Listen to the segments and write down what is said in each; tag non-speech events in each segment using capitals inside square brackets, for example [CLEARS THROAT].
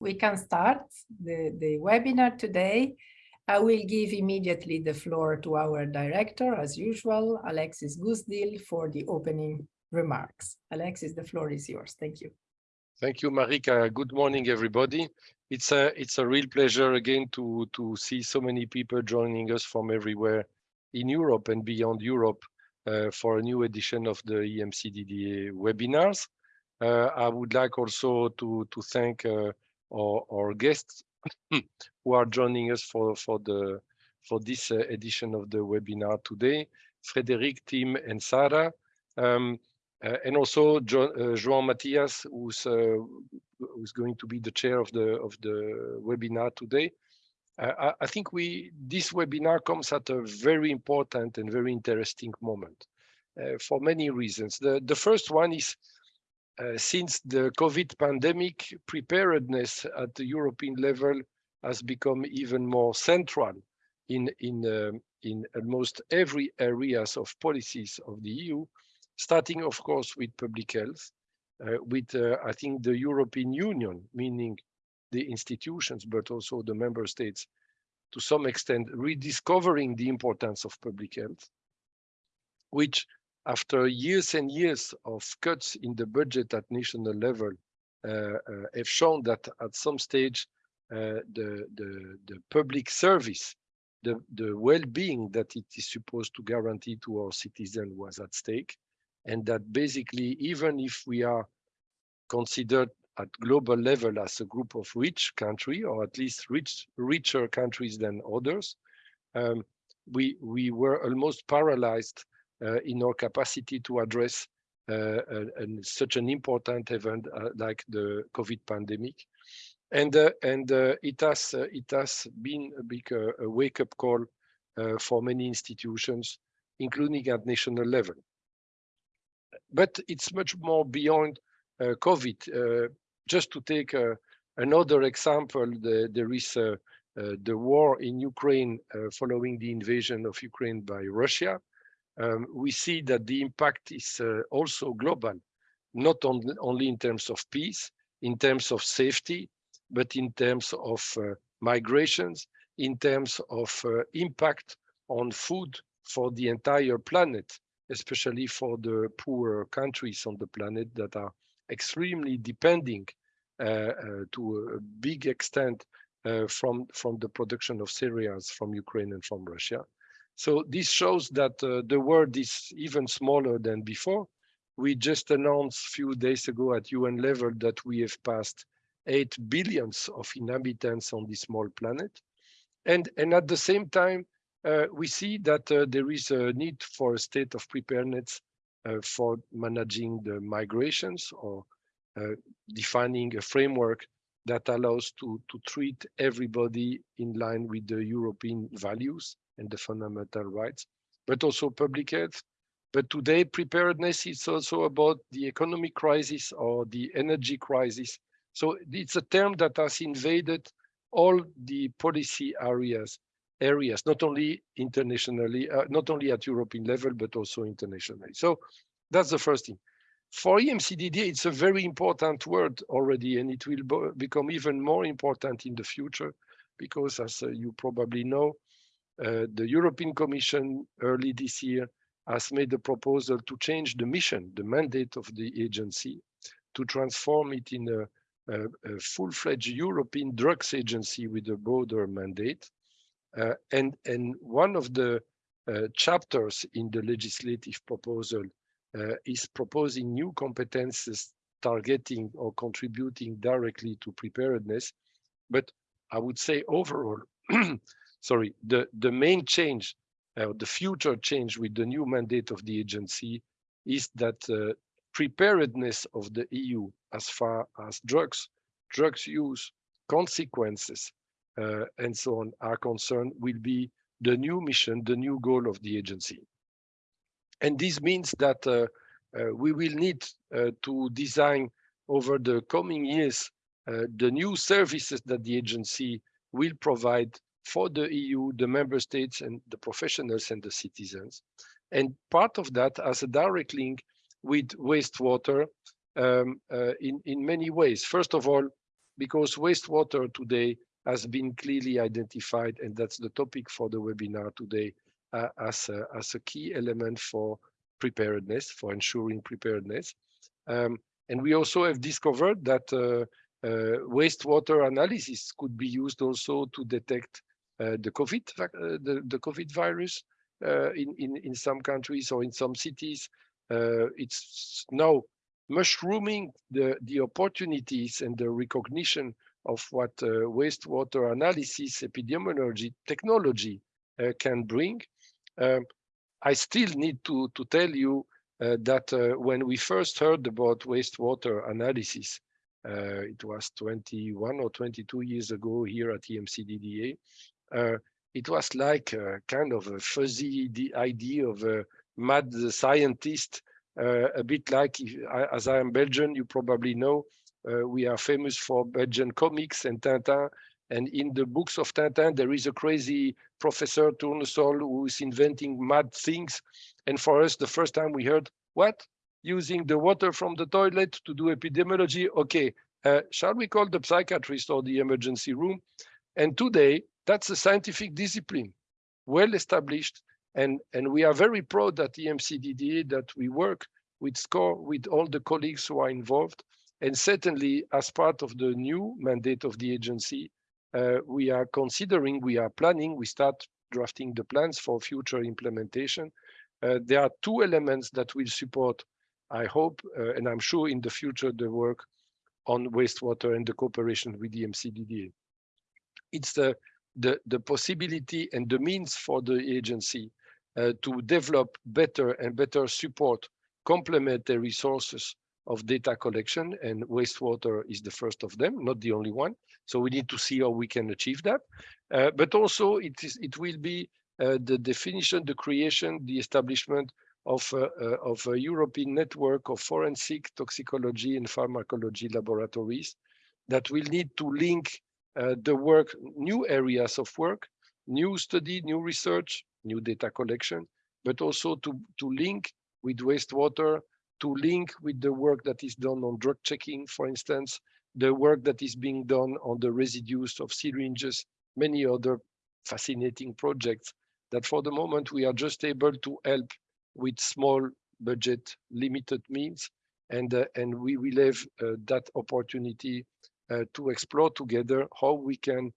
we can start the, the webinar today. I will give immediately the floor to our director, as usual, Alexis Goosdeel, for the opening remarks. Alexis, the floor is yours. Thank you. Thank you, Marika. Good morning, everybody. It's a it's a real pleasure again to to see so many people joining us from everywhere in Europe and beyond Europe uh, for a new edition of the EMCDDA webinars. Uh, I would like also to to thank uh, our guests [CLEARS THROAT] who are joining us for for the for this uh, edition of the webinar today, Frederic, Tim, and Sarah. Um, uh, and also jo uh, João Matias, who's uh, who's going to be the chair of the of the webinar today. I, I, think we this webinar comes at a very important and very interesting moment for many reasons. The the first one is uh, since the COVID pandemic, preparedness at the European level has become even more central in in uh, in almost every areas of policies of the EU, starting, of course, with public health, uh, with, uh, I think, the European Union, meaning the institutions, but also the member states, to some extent, rediscovering the importance of public health, which after years and years of cuts in the budget at national level, uh, uh, have shown that at some stage, uh, the, the, the public service, the, the well-being that it is supposed to guarantee to our citizens was at stake and that basically even if we are considered at global level as a group of rich country or at least rich richer countries than others um, we we were almost paralyzed in our capacity to address uh, and such an important event uh, like the covid pandemic and uh, and uh, it has uh, it has been a big a wake up call for many institutions including at national level but it's much more beyond uh, COVID. Uh, just to take uh, another example, the, there is the war in Ukraine following the invasion of Ukraine by Russia. Um, we see that the impact is also global, not on, only in terms of peace, in terms of safety, but in terms of uh, migrations, in terms of uh, impact on food for the entire planet especially for the poorer countries on the planet that are extremely depending uh, uh, to a big extent uh, from, from the production of cereals from Ukraine and from Russia. So this shows that the world is even smaller than before. We just announced a few days ago at UN level that we have passed 8 billions of inhabitants on this small planet. And, and at the same time, uh, we see that uh, there is a need for a state of preparedness uh, for managing the migrations or defining a framework that allows to, to treat everybody in line with the European values and the fundamental rights, but also public health. But today, preparedness is also about the economic crisis or the energy crisis. So it's a term that has invaded all the policy areas areas, not only internationally, uh, not only at European level, but also internationally. So that's the first thing. For EMCDDA, it's a very important word already, and it will become even more important in the future, because as uh, you probably know, the European Commission early this year has made a proposal to change the mission, the mandate of the agency, to transform it in a, a, a full-fledged European drugs agency with a broader mandate. Uh, and, and one of the uh, chapters in the legislative proposal uh, is proposing new competences targeting or contributing directly to preparedness. But I would say overall, [CLEARS THROAT] sorry, the, the main change, uh, the future change with the new mandate of the agency is that uh, preparedness of the EU as far as drugs, drugs use, consequences, uh, and so on are concerned will be the new mission, the new goal of the agency. And this means that uh, uh, we will need to design over the coming years the new services that the agency will provide for the EU, the member states and the professionals and the citizens. And part of that has a direct link with wastewater um, uh, in, in many ways. First of all, because wastewater today has been clearly identified, and that's the topic for the webinar today, uh, as, a, as a key element for preparedness, for ensuring preparedness. Um, and we also have discovered that uh, uh, wastewater analysis could be used also to detect the COVID, uh, the, the COVID virus uh, in, in, in some countries or in some cities. it's now mushrooming the, the opportunities and the recognition of what wastewater analysis epidemiology technology can bring. Um, I still need to, to tell you uh, that uh, when we first heard about wastewater analysis, uh, it was 21 or 22 years ago here at EMCDDA, Uh, it was like a kind of a fuzzy idea of a mad scientist, uh, a bit like, if, as I am Belgian, you probably know, uh, we are famous for Belgian comics and Tintin, and in the books of Tintin, there is a crazy Professor Tournesol who is inventing mad things. And for us, the first time we heard, what? Using the water from the toilet to do epidemiology? Okay, uh, shall we call the psychiatrist or the emergency room? And today, that's a scientific discipline, well established. And, and we are very proud at EMCDDA that we work with SCORE, with all the colleagues who are involved. And certainly, as part of the new mandate of the agency, uh, we are considering, we are planning, we start drafting the plans for future implementation. Uh, there are two elements that will support, I hope, uh, and I'm sure in the future, the work on wastewater and the cooperation with the EMCDDA. It's the, the, the possibility and the means for the agency uh, to develop better and better support, complement the resources of data collection and wastewater is the first of them, not the only one. So we need to see how we can achieve that. Uh, but also it is it will be uh, the definition, the creation, the establishment of, uh, of a European network of forensic toxicology and pharmacology laboratories that will need to link the work, new areas of work, new study, new research, new data collection, but also to, to link with wastewater to link with the work that is done on drug checking, for instance, the work that is being done on the residues of syringes, many other fascinating projects that for the moment we are just able to help with small budget, limited means, and, uh, and we will have uh, that opportunity uh, to explore together how we can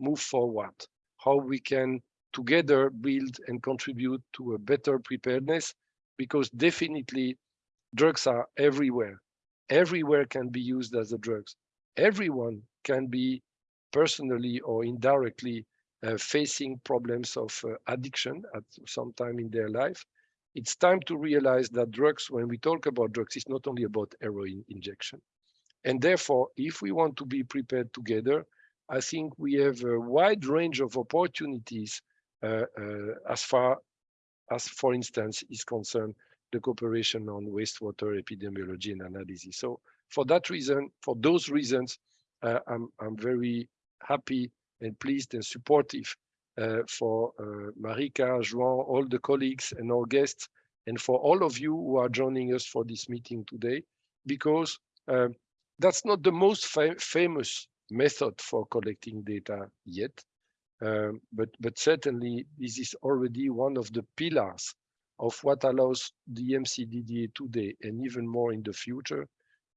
move forward, how we can together build and contribute to a better preparedness, because definitely drugs are everywhere. Everywhere can be used as a drugs. Everyone can be personally or indirectly uh, facing problems of uh, addiction at some time in their life. It's time to realize that drugs, when we talk about drugs, it's not only about heroin injection. And therefore, if we want to be prepared together, I think we have a wide range of opportunities uh, uh as far as, for instance, is concerned the cooperation on wastewater epidemiology and analysis. So for that reason, for those reasons, uh, I'm, I'm very happy and pleased and supportive uh, for uh, Marika, João, all the colleagues and our guests, and for all of you who are joining us for this meeting today, because uh, that's not the most fa famous method for collecting data yet, um, but, but certainly this is already one of the pillars of what allows the EMCDDA today and even more in the future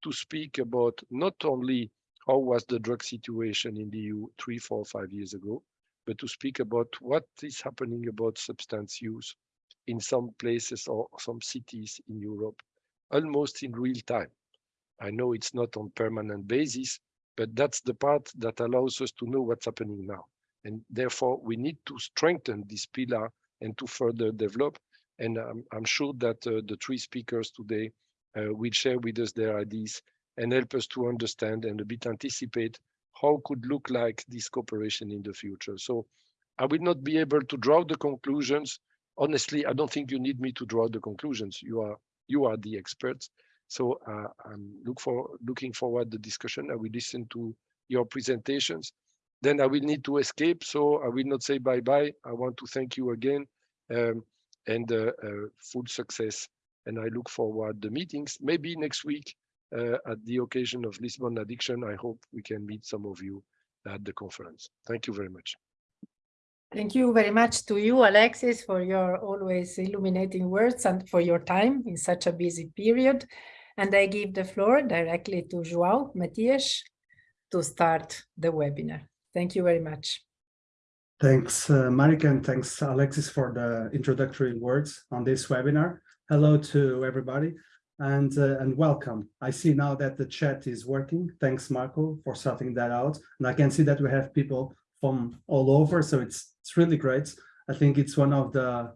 to speak about not only how was the drug situation in the EU three, four, five years ago, but to speak about what is happening about substance use in some places or some cities in Europe, almost in real time. I know it's not on permanent basis, but that's the part that allows us to know what's happening now. And therefore, we need to strengthen this pillar and to further develop and I'm, I'm sure that uh, the three speakers today uh, will share with us their ideas and help us to understand and a bit anticipate how could look like this cooperation in the future. So I will not be able to draw the conclusions. Honestly, I don't think you need me to draw the conclusions. You are you are the experts. So uh, I'm look for looking forward the discussion. I will listen to your presentations. Then I will need to escape. So I will not say bye-bye. I want to thank you again. Um, and uh, uh, full success. And I look forward the meetings. Maybe next week uh, at the occasion of Lisbon Addiction. I hope we can meet some of you at the conference. Thank you very much. Thank you very much to you, Alexis, for your always illuminating words and for your time in such a busy period. And I give the floor directly to João Matias to start the webinar. Thank you very much. Thanks, uh, Marika, and thanks, Alexis, for the introductory words on this webinar. Hello to everybody and, uh, and welcome. I see now that the chat is working. Thanks, Marco, for sorting that out. And I can see that we have people from all over, so it's, it's really great. I think it's one of the,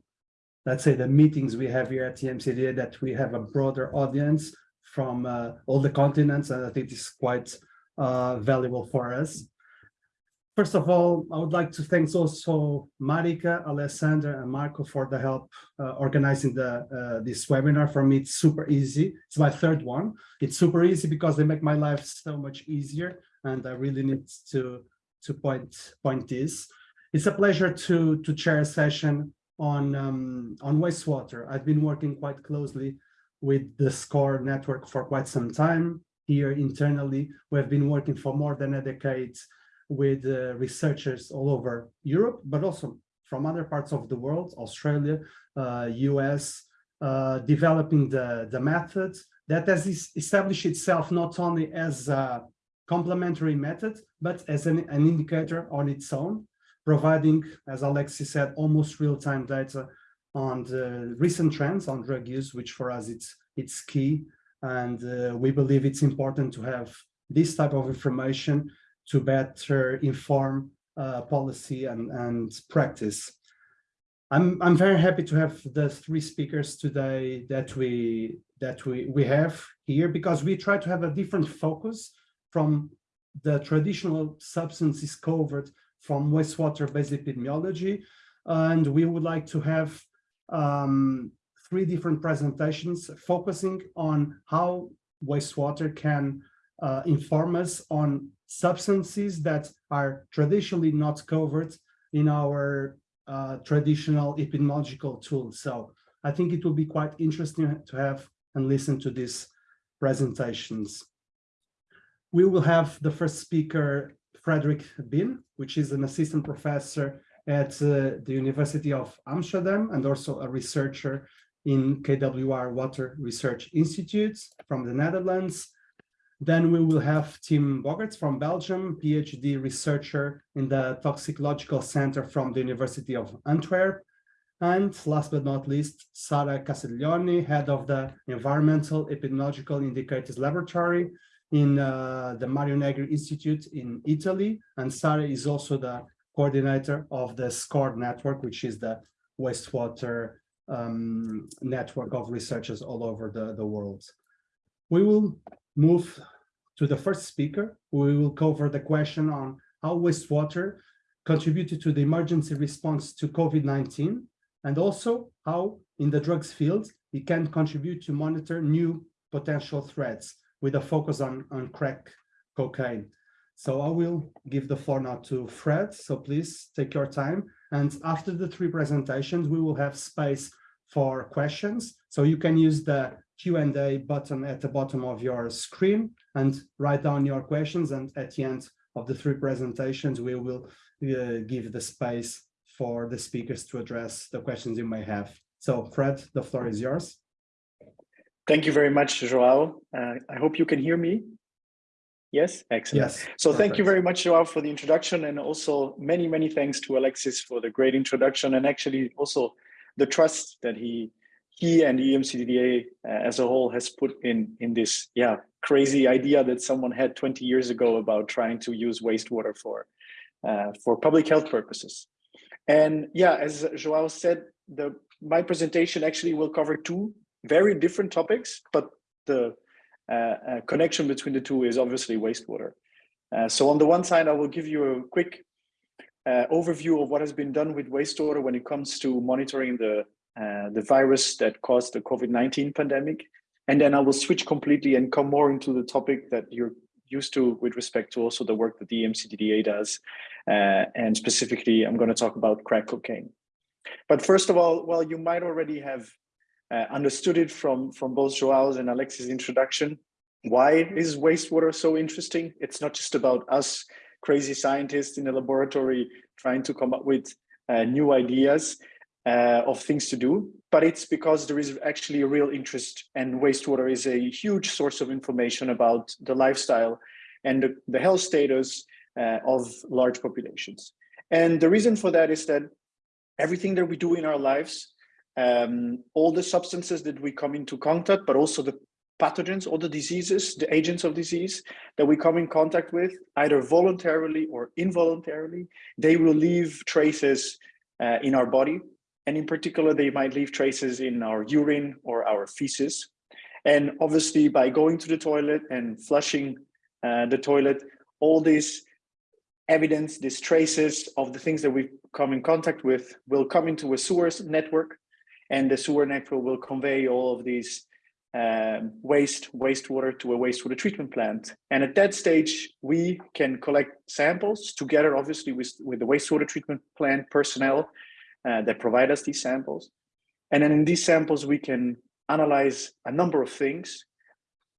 let's say, the meetings we have here at EMCDDA that we have a broader audience from uh, all the continents, and I think it's quite uh, valuable for us. First of all, I would like to thank also Marika, Alessandra, and Marco for the help uh, organizing the uh, this webinar. For me, it's super easy. It's my third one. It's super easy because they make my life so much easier, and I really need to to point point this. It's a pleasure to to chair a session on um, on wastewater. I've been working quite closely with the SCORE network for quite some time. Here internally, we have been working for more than a decade with uh, researchers all over Europe, but also from other parts of the world, Australia, uh, US, uh, developing the, the method that has established itself not only as a complementary method, but as an, an indicator on its own, providing, as Alexis said, almost real-time data on the recent trends on drug use, which for us it's, it's key. And uh, we believe it's important to have this type of information to better inform uh, policy and, and practice. I'm, I'm very happy to have the three speakers today that we that we, we have here because we try to have a different focus from the traditional substances covered from wastewater-based epidemiology. And we would like to have um, three different presentations focusing on how wastewater can uh, inform us on substances that are traditionally not covered in our uh, traditional epidemiological tools. So I think it will be quite interesting to have and listen to these presentations. We will have the first speaker, Frederic Been, which is an assistant professor at uh, the University of Amsterdam and also a researcher in KWR Water Research Institute from the Netherlands. Then we will have Tim Bogaerts from Belgium, PhD researcher in the Toxicological Center from the University of Antwerp. And last but not least, Sara Castiglioni, head of the Environmental Epidemiological Indicators Laboratory in uh, the Mario Negri Institute in Italy. And Sara is also the coordinator of the SCORE network, which is the wastewater um, network of researchers all over the, the world. We will move to the first speaker. We will cover the question on how wastewater contributed to the emergency response to COVID-19 and also how in the drugs field it can contribute to monitor new potential threats with a focus on, on crack cocaine. So I will give the floor now to Fred. So please take your time. And after the three presentations, we will have space for questions. So you can use the Q&A button at the bottom of your screen and write down your questions. And at the end of the three presentations, we will uh, give the space for the speakers to address the questions you may have. So Fred, the floor is yours. Thank you very much, Joao. Uh, I hope you can hear me. Yes, excellent. Yes. So perfect. thank you very much, Joao, for the introduction and also many, many thanks to Alexis for the great introduction and actually also the trust that he he and EMCDDA uh, as a whole has put in in this yeah crazy idea that someone had 20 years ago about trying to use wastewater for uh, for public health purposes. And yeah, as Joao said, the my presentation actually will cover two very different topics, but the uh, uh connection between the two is obviously wastewater. Uh, so on the one side, I will give you a quick uh, overview of what has been done with wastewater when it comes to monitoring the uh, the virus that caused the COVID-19 pandemic. And then I will switch completely and come more into the topic that you're used to with respect to also the work that the EMCDDA does. Uh, and specifically, I'm going to talk about crack cocaine. But first of all, well, you might already have uh, understood it from, from both Joao's and Alexis' introduction. why is wastewater so interesting? It's not just about us crazy scientists in a laboratory trying to come up with uh, new ideas uh, of things to do, but it's because there is actually a real interest and wastewater is a huge source of information about the lifestyle and the, the health status uh, of large populations. And the reason for that is that everything that we do in our lives, um, all the substances that we come into contact, but also the pathogens, all the diseases, the agents of disease that we come in contact with, either voluntarily or involuntarily, they will leave traces uh, in our body. And in particular, they might leave traces in our urine or our feces. And obviously by going to the toilet and flushing uh, the toilet, all these evidence, these traces of the things that we come in contact with will come into a sewers network and the sewer network will convey all of these um, waste wastewater to a wastewater treatment plant. And at that stage, we can collect samples together, obviously, with, with the wastewater treatment plant personnel uh, that provide us these samples. And then in these samples, we can analyze a number of things,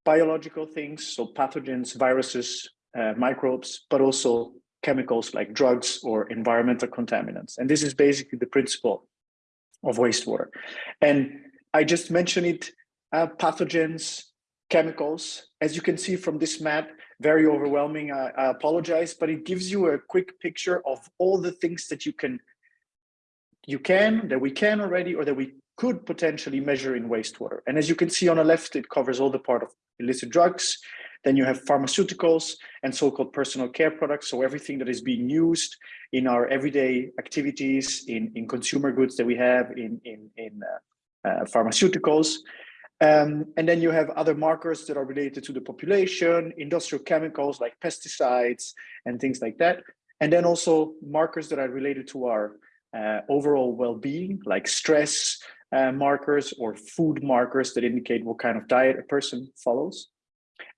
biological things, so pathogens, viruses, uh, microbes, but also chemicals like drugs or environmental contaminants. And this is basically the principle of wastewater. And I just mentioned it uh, pathogens, chemicals. As you can see from this map, very overwhelming, I, I apologize, but it gives you a quick picture of all the things that you can, you can, that we can already, or that we could potentially measure in wastewater. And as you can see on the left, it covers all the part of illicit drugs. Then you have pharmaceuticals and so-called personal care products. So everything that is being used in our everyday activities, in, in consumer goods that we have, in, in, in uh, uh, pharmaceuticals. Um, and then you have other markers that are related to the population, industrial chemicals like pesticides and things like that. And then also markers that are related to our uh, overall well-being, like stress uh, markers or food markers that indicate what kind of diet a person follows.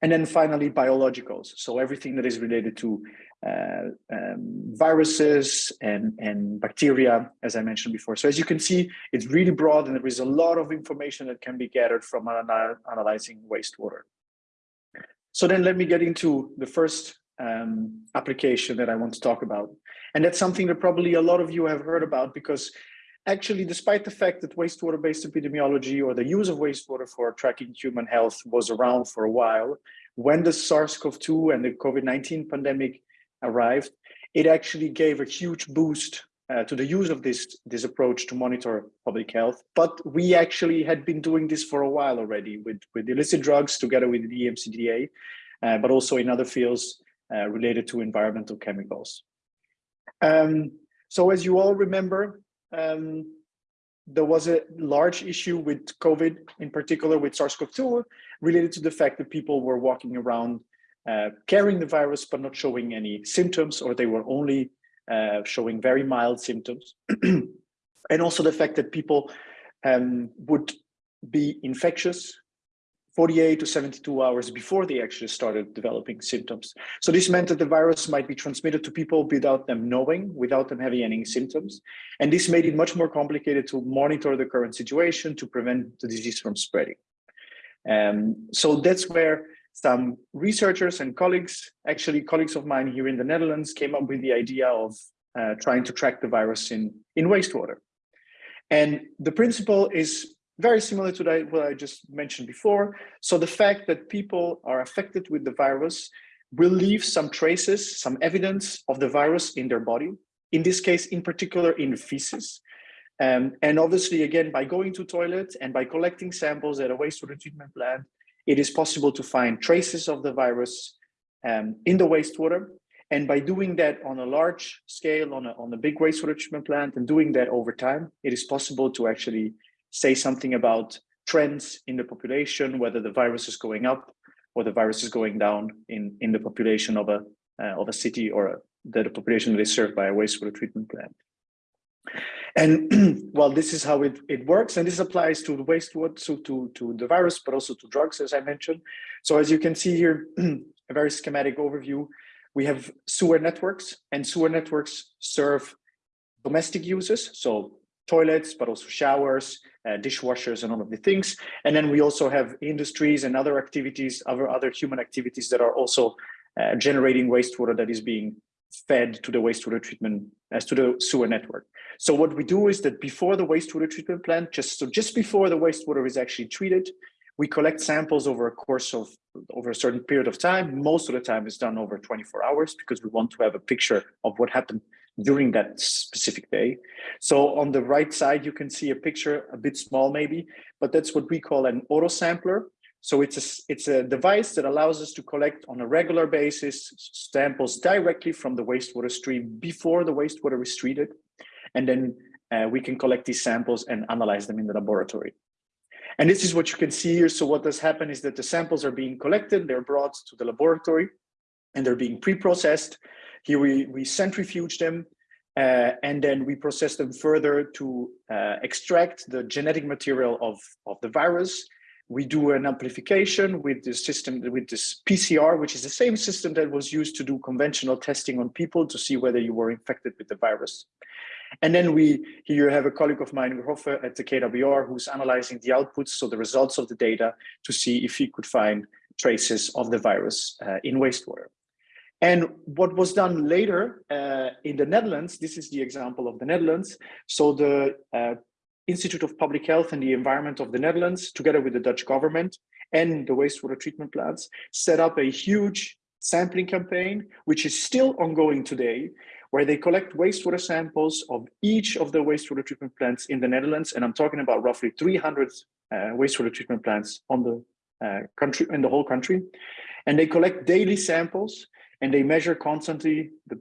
And then finally, biologicals. So everything that is related to uh, um, viruses and, and bacteria, as I mentioned before. So as you can see, it's really broad and there is a lot of information that can be gathered from analyzing wastewater. So then let me get into the first um, application that I want to talk about. And that's something that probably a lot of you have heard about because actually, despite the fact that wastewater-based epidemiology or the use of wastewater for tracking human health was around for a while, when the SARS-CoV-2 and the COVID-19 pandemic arrived, it actually gave a huge boost uh, to the use of this, this approach to monitor public health. But we actually had been doing this for a while already with, with illicit drugs together with the EMCDDA, uh, but also in other fields uh, related to environmental chemicals. Um, so as you all remember, um, there was a large issue with COVID, in particular with SARS-CoV-2, related to the fact that people were walking around uh, carrying the virus but not showing any symptoms, or they were only uh, showing very mild symptoms. [CLEARS THROAT] and also the fact that people um, would be infectious 48 to 72 hours before they actually started developing symptoms. So this meant that the virus might be transmitted to people without them knowing, without them having any symptoms. And this made it much more complicated to monitor the current situation to prevent the disease from spreading. Um, so that's where some researchers and colleagues, actually colleagues of mine here in the Netherlands, came up with the idea of uh, trying to track the virus in, in wastewater. And the principle is very similar to that, what I just mentioned before. So the fact that people are affected with the virus will leave some traces, some evidence of the virus in their body. In this case, in particular, in feces. Um, and obviously, again, by going to toilets and by collecting samples at a wastewater treatment plant, it is possible to find traces of the virus um, in the wastewater. And by doing that on a large scale, on a, on a big wastewater treatment plant, and doing that over time, it is possible to actually say something about trends in the population, whether the virus is going up or the virus is going down in, in the population of a, uh, of a city or a, the, the population that is served by a wastewater treatment plant. And [CLEARS THROAT] well, this is how it, it works. And this applies to the wastewater, so to, to the virus, but also to drugs, as I mentioned. So as you can see here, [CLEARS THROAT] a very schematic overview, we have sewer networks and sewer networks serve domestic uses. So toilets, but also showers, uh, dishwashers and all of the things. And then we also have industries and other activities, other, other human activities that are also uh, generating wastewater that is being fed to the wastewater treatment as to the sewer network. So what we do is that before the wastewater treatment plant, just so just before the wastewater is actually treated, we collect samples over a course of over a certain period of time. Most of the time is done over 24 hours because we want to have a picture of what happened during that specific day. So on the right side, you can see a picture, a bit small maybe, but that's what we call an auto sampler. So it's a, it's a device that allows us to collect on a regular basis samples directly from the wastewater stream before the wastewater is treated. And then uh, we can collect these samples and analyze them in the laboratory. And this is what you can see here. So what does happen is that the samples are being collected, they're brought to the laboratory and they're being pre-processed. Here we, we centrifuge them uh, and then we process them further to uh, extract the genetic material of, of the virus we do an amplification with this system, with this PCR, which is the same system that was used to do conventional testing on people to see whether you were infected with the virus. And then we here have a colleague of mine, Hoffe at the KWR, who's analyzing the outputs, so the results of the data to see if he could find traces of the virus uh, in wastewater. And what was done later uh, in the Netherlands, this is the example of the Netherlands. So the uh, Institute of Public Health and the Environment of the Netherlands, together with the Dutch government and the wastewater treatment plants, set up a huge sampling campaign, which is still ongoing today, where they collect wastewater samples of each of the wastewater treatment plants in the Netherlands. And I'm talking about roughly 300 uh, wastewater treatment plants on the uh, country, in the whole country. And they collect daily samples and they measure constantly the,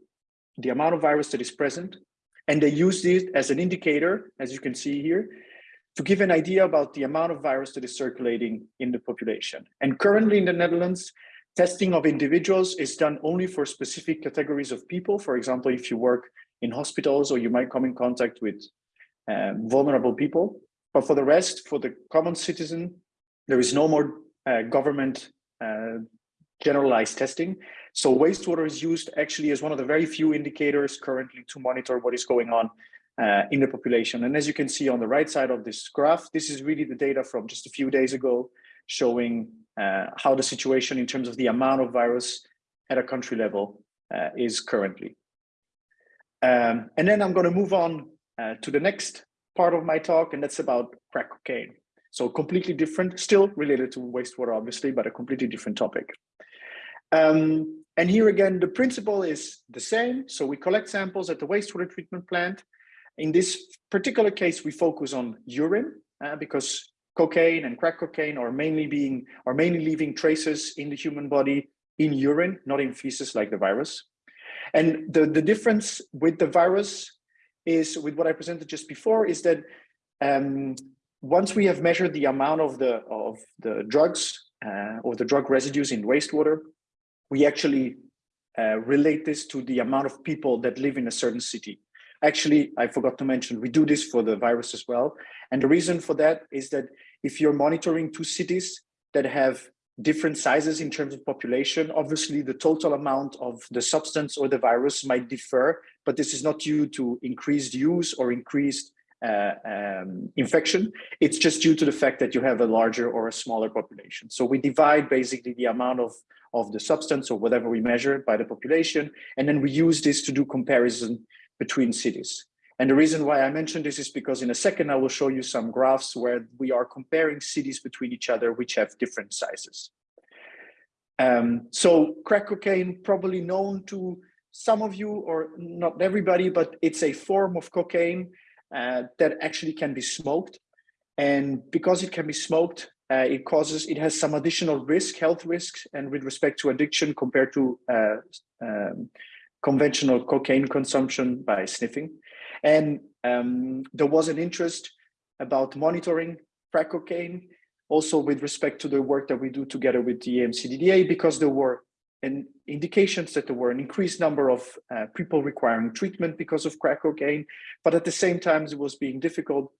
the amount of virus that is present and they use this as an indicator, as you can see here, to give an idea about the amount of virus that is circulating in the population. And currently in the Netherlands, testing of individuals is done only for specific categories of people. For example, if you work in hospitals or you might come in contact with um, vulnerable people. But for the rest, for the common citizen, there is no more uh, government uh, generalized testing. So wastewater is used actually as one of the very few indicators currently to monitor what is going on uh, in the population. And as you can see on the right side of this graph, this is really the data from just a few days ago showing uh, how the situation in terms of the amount of virus at a country level uh, is currently. Um, and then I'm going to move on uh, to the next part of my talk, and that's about crack cocaine. So completely different, still related to wastewater, obviously, but a completely different topic. Um, and here again, the principle is the same. So we collect samples at the wastewater treatment plant. In this particular case, we focus on urine uh, because cocaine and crack cocaine are mainly being are mainly leaving traces in the human body in urine, not in feces like the virus. And the, the difference with the virus is with what I presented just before is that um, once we have measured the amount of the of the drugs uh, or the drug residues in wastewater, we actually uh, relate this to the amount of people that live in a certain city. Actually, I forgot to mention, we do this for the virus as well. And the reason for that is that if you're monitoring two cities that have different sizes in terms of population, obviously the total amount of the substance or the virus might differ, but this is not due to increased use or increased uh, um, infection. It's just due to the fact that you have a larger or a smaller population. So we divide basically the amount of of the substance or whatever we measure by the population. And then we use this to do comparison between cities. And the reason why I mentioned this is because in a second, I will show you some graphs where we are comparing cities between each other, which have different sizes. Um, so crack cocaine, probably known to some of you or not everybody, but it's a form of cocaine uh, that actually can be smoked. And because it can be smoked, uh, it causes, it has some additional risk, health risks, and with respect to addiction compared to uh, um, conventional cocaine consumption by sniffing. And um, there was an interest about monitoring crack cocaine, also with respect to the work that we do together with the EMCDDA, because there were an indications that there were an increased number of uh, people requiring treatment because of crack cocaine, but at the same time, it was being difficult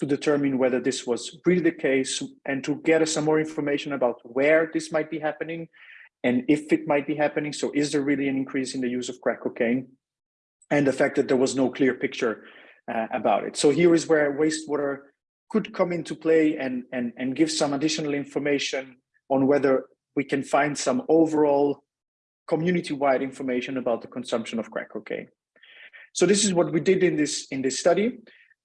to determine whether this was really the case and to get us some more information about where this might be happening and if it might be happening. So is there really an increase in the use of crack cocaine? And the fact that there was no clear picture uh, about it. So here is where wastewater could come into play and, and, and give some additional information on whether we can find some overall community-wide information about the consumption of crack cocaine. So this is what we did in this in this study.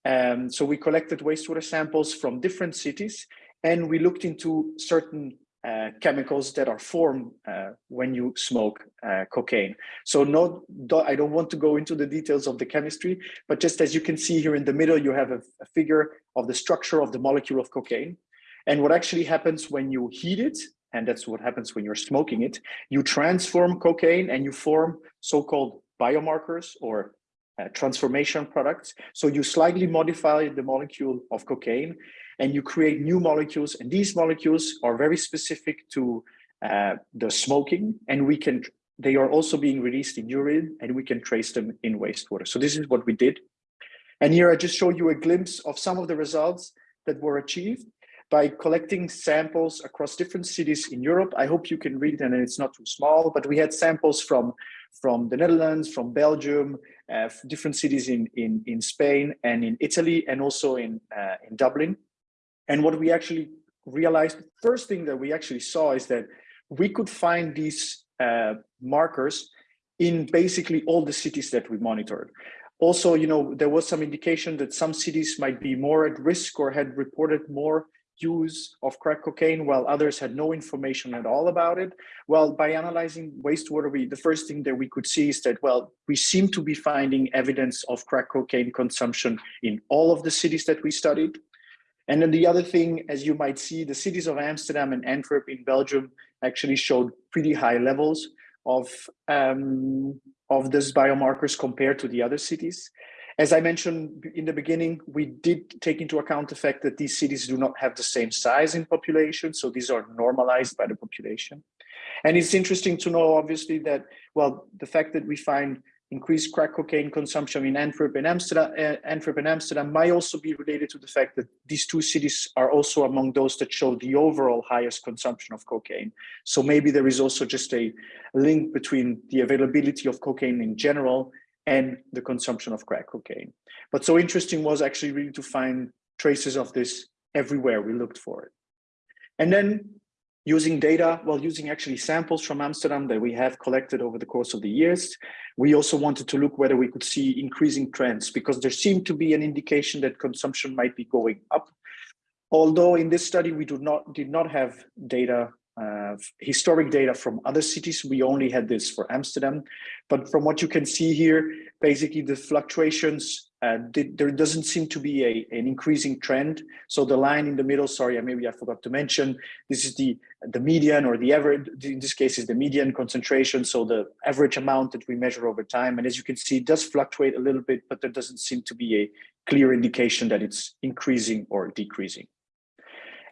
Um, so we collected wastewater samples from different cities and we looked into certain uh, chemicals that are formed uh, when you smoke uh, cocaine. So no, I don't want to go into the details of the chemistry, but just as you can see here in the middle, you have a, a figure of the structure of the molecule of cocaine. And what actually happens when you heat it, and that's what happens when you're smoking it, you transform cocaine and you form so-called biomarkers or uh, transformation products. So you slightly modify the molecule of cocaine and you create new molecules. And these molecules are very specific to uh, the smoking and we can, they are also being released in urine and we can trace them in wastewater. So this is what we did. And here I just show you a glimpse of some of the results that were achieved by collecting samples across different cities in Europe. I hope you can read it and it's not too small, but we had samples from, from the Netherlands, from Belgium, uh, different cities in, in, in Spain and in Italy, and also in, uh, in Dublin. And what we actually realized, the first thing that we actually saw is that we could find these uh, markers in basically all the cities that we monitored. Also, you know, there was some indication that some cities might be more at risk or had reported more use of crack cocaine while others had no information at all about it. Well, by analyzing wastewater, we, the first thing that we could see is that, well, we seem to be finding evidence of crack cocaine consumption in all of the cities that we studied. And then the other thing, as you might see, the cities of Amsterdam and Antwerp in Belgium actually showed pretty high levels of, um, of these biomarkers compared to the other cities. As I mentioned in the beginning, we did take into account the fact that these cities do not have the same size in population, so these are normalized by the population. And it's interesting to know, obviously, that, well, the fact that we find increased crack cocaine consumption in Antwerp and Amsterdam, uh, Antwerp and Amsterdam might also be related to the fact that these two cities are also among those that show the overall highest consumption of cocaine. So maybe there is also just a link between the availability of cocaine in general and the consumption of crack cocaine. But so interesting was actually really to find traces of this everywhere we looked for it. And then using data, well, using actually samples from Amsterdam that we have collected over the course of the years, we also wanted to look whether we could see increasing trends because there seemed to be an indication that consumption might be going up. Although in this study, we do not, did not have data uh, historic data from other cities. We only had this for Amsterdam. But from what you can see here, basically the fluctuations, uh, did, there doesn't seem to be a, an increasing trend. So the line in the middle, sorry, maybe I forgot to mention, this is the, the median or the average, in this case is the median concentration. So the average amount that we measure over time. And as you can see, it does fluctuate a little bit, but there doesn't seem to be a clear indication that it's increasing or decreasing.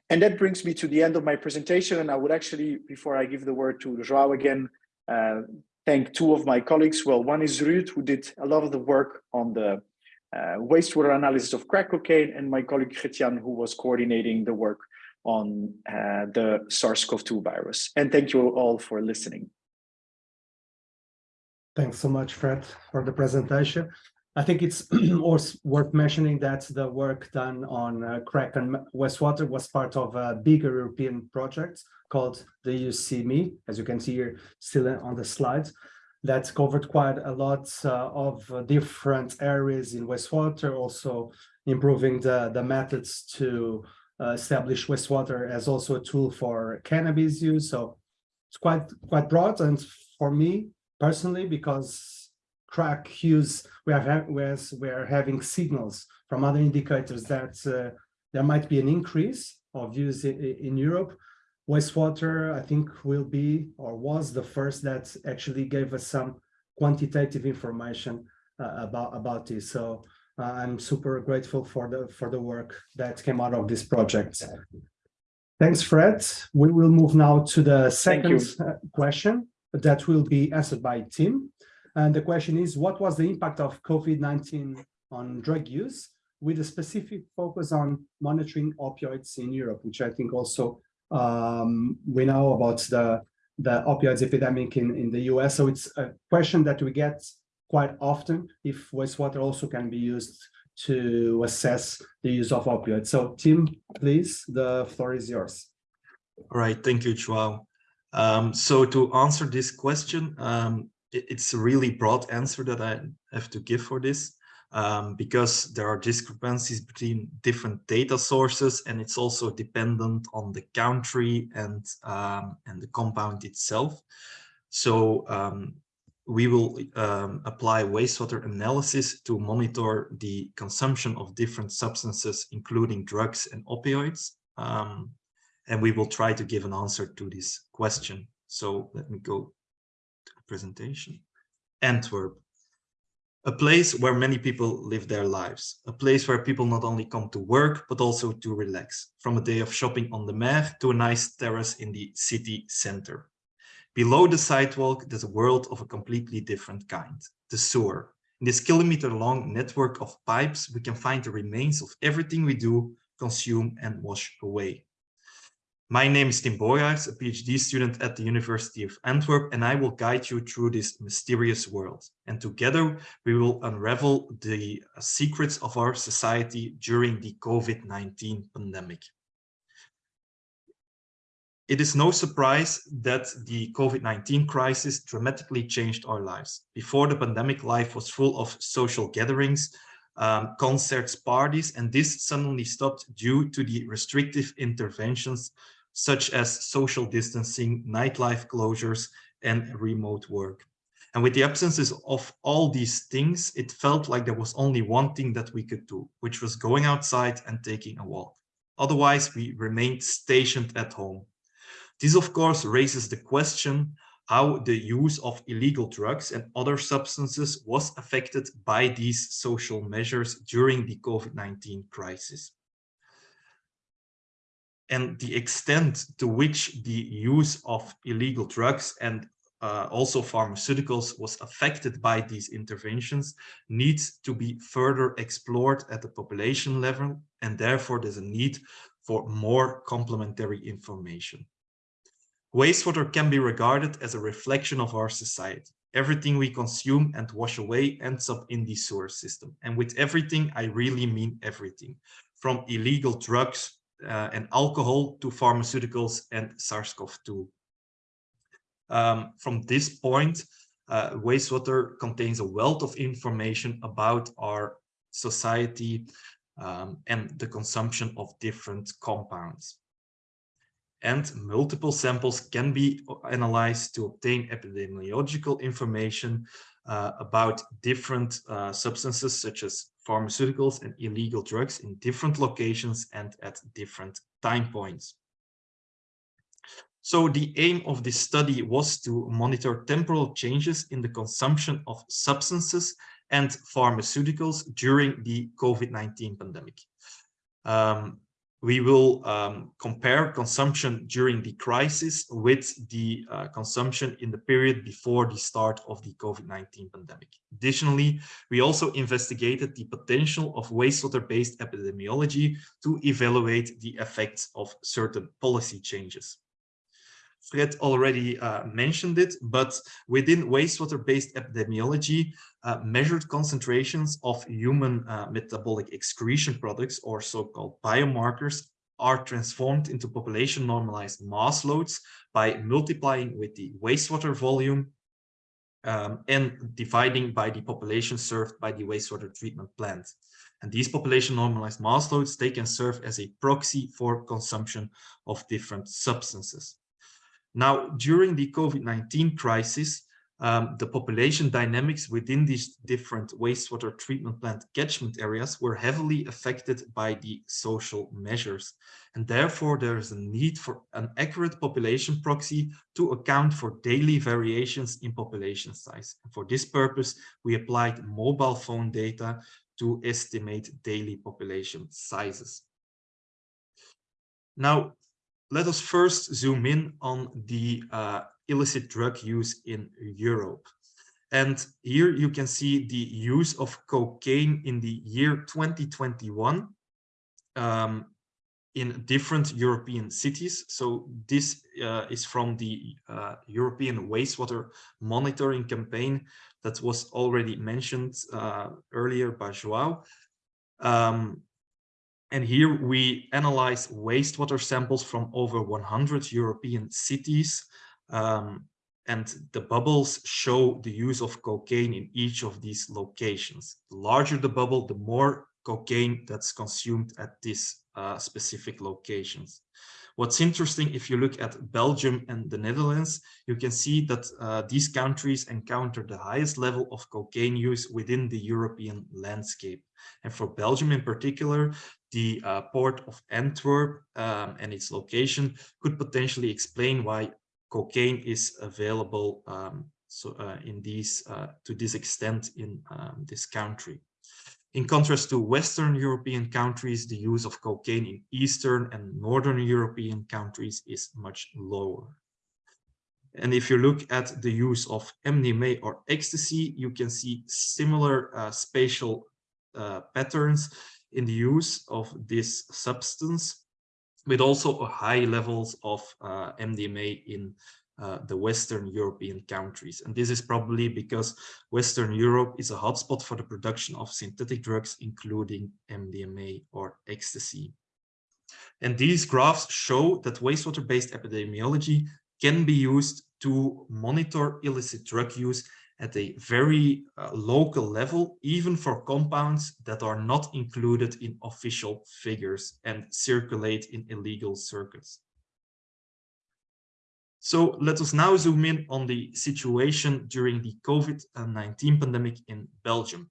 And that brings me to the end of my presentation. And I would actually, before I give the word to Joao again, uh, thank two of my colleagues. Well, one is Ruud, who did a lot of the work on the uh, wastewater analysis of crack cocaine, and my colleague Christian, who was coordinating the work on uh, the SARS-CoV-2 virus. And thank you all for listening. Thanks so much, Fred, for the presentation. I think it's [CLEARS THROAT] also worth mentioning that the work done on uh, crack and wastewater was part of a bigger European project called the EUCME, as you can see here still on the slides, that covered quite a lot uh, of different areas in wastewater, also improving the, the methods to uh, establish wastewater as also a tool for cannabis use. So it's quite quite broad and for me personally, because crack use, we are, whereas we are having signals from other indicators that uh, there might be an increase of use in, in Europe. Wastewater, I think, will be or was the first that actually gave us some quantitative information uh, about about this. So uh, I'm super grateful for the for the work that came out of this project. Thanks, Fred. We will move now to the second uh, question that will be answered by Tim. And the question is, what was the impact of COVID-19 on drug use with a specific focus on monitoring opioids in Europe, which I think also um, we know about the, the opioids epidemic in, in the US. So it's a question that we get quite often if wastewater also can be used to assess the use of opioids. So Tim, please, the floor is yours. All right, thank you, Joao. Um, so to answer this question, um, it's a really broad answer that I have to give for this um, because there are discrepancies between different data sources and it's also dependent on the country and, um, and the compound itself. So um, we will um, apply wastewater analysis to monitor the consumption of different substances, including drugs and opioids. Um, and we will try to give an answer to this question. So let me go presentation. Antwerp, a place where many people live their lives, a place where people not only come to work, but also to relax, from a day of shopping on the Meir to a nice terrace in the city center. Below the sidewalk, there's a world of a completely different kind, the sewer. In this kilometer-long network of pipes, we can find the remains of everything we do, consume and wash away. My name is Tim Boogaerts, a PhD student at the University of Antwerp, and I will guide you through this mysterious world. And together, we will unravel the secrets of our society during the COVID-19 pandemic. It is no surprise that the COVID-19 crisis dramatically changed our lives. Before the pandemic, life was full of social gatherings, um, concerts, parties, and this suddenly stopped due to the restrictive interventions such as social distancing, nightlife closures, and remote work. And with the absences of all these things, it felt like there was only one thing that we could do, which was going outside and taking a walk. Otherwise, we remained stationed at home. This, of course, raises the question how the use of illegal drugs and other substances was affected by these social measures during the COVID-19 crisis and the extent to which the use of illegal drugs and uh, also pharmaceuticals was affected by these interventions needs to be further explored at the population level and therefore there's a need for more complementary information. Wastewater can be regarded as a reflection of our society. Everything we consume and wash away ends up in the sewer system. And with everything, I really mean everything. From illegal drugs uh, and alcohol to pharmaceuticals and SARS-CoV-2. Um, from this point, uh, wastewater contains a wealth of information about our society um, and the consumption of different compounds. And multiple samples can be analyzed to obtain epidemiological information uh, about different uh, substances such as pharmaceuticals and illegal drugs in different locations and at different time points. So the aim of this study was to monitor temporal changes in the consumption of substances and pharmaceuticals during the COVID-19 pandemic. Um, we will um, compare consumption during the crisis with the uh, consumption in the period before the start of the COVID-19 pandemic. Additionally, we also investigated the potential of wastewater-based epidemiology to evaluate the effects of certain policy changes. Fred already uh, mentioned it, but within wastewater-based epidemiology, uh, measured concentrations of human uh, metabolic excretion products, or so-called biomarkers, are transformed into population normalized mass loads by multiplying with the wastewater volume um, and dividing by the population served by the wastewater treatment plant. And these population normalized mass loads, they can serve as a proxy for consumption of different substances. Now, during the COVID-19 crisis, um, the population dynamics within these different wastewater treatment plant catchment areas were heavily affected by the social measures. And therefore, there is a need for an accurate population proxy to account for daily variations in population size. And for this purpose, we applied mobile phone data to estimate daily population sizes. Now, let us first zoom in on the uh, illicit drug use in Europe. And here you can see the use of cocaine in the year 2021 um, in different European cities. So this uh, is from the uh, European wastewater monitoring campaign that was already mentioned uh, earlier by João. Um, and here we analyze wastewater samples from over 100 European cities. Um, and the bubbles show the use of cocaine in each of these locations. The larger the bubble, the more cocaine that's consumed at these uh, specific locations. What's interesting, if you look at Belgium and the Netherlands, you can see that uh, these countries encounter the highest level of cocaine use within the European landscape. And for Belgium in particular, the uh, port of Antwerp um, and its location could potentially explain why cocaine is available um, so uh, in these uh, to this extent in um, this country. In contrast to Western European countries, the use of cocaine in Eastern and Northern European countries is much lower. And if you look at the use of MDMA or ecstasy, you can see similar uh, spatial uh, patterns in the use of this substance, with also high levels of uh, MDMA in uh, the Western European countries. And this is probably because Western Europe is a hotspot for the production of synthetic drugs, including MDMA or ecstasy. And these graphs show that wastewater-based epidemiology can be used to monitor illicit drug use at a very uh, local level, even for compounds that are not included in official figures and circulate in illegal circuits. So let us now zoom in on the situation during the COVID-19 pandemic in Belgium.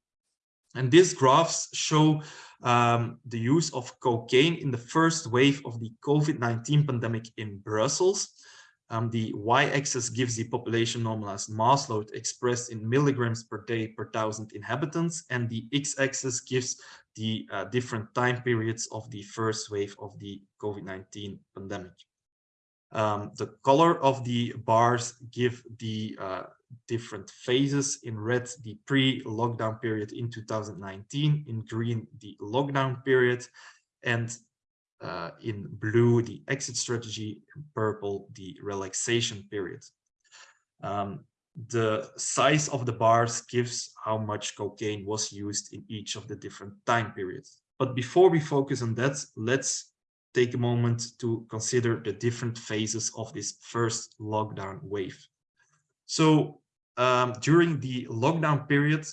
And these graphs show um, the use of cocaine in the first wave of the COVID-19 pandemic in Brussels. Um, the y-axis gives the population normalized mass load expressed in milligrams per day per thousand inhabitants, and the x-axis gives the uh, different time periods of the first wave of the COVID-19 pandemic. Um, the color of the bars give the uh, different phases. In red, the pre-lockdown period in 2019. In green, the lockdown period. And uh, in blue, the exit strategy. In purple, the relaxation period. Um, the size of the bars gives how much cocaine was used in each of the different time periods. But before we focus on that, let's take a moment to consider the different phases of this first lockdown wave. So um, during the lockdown period,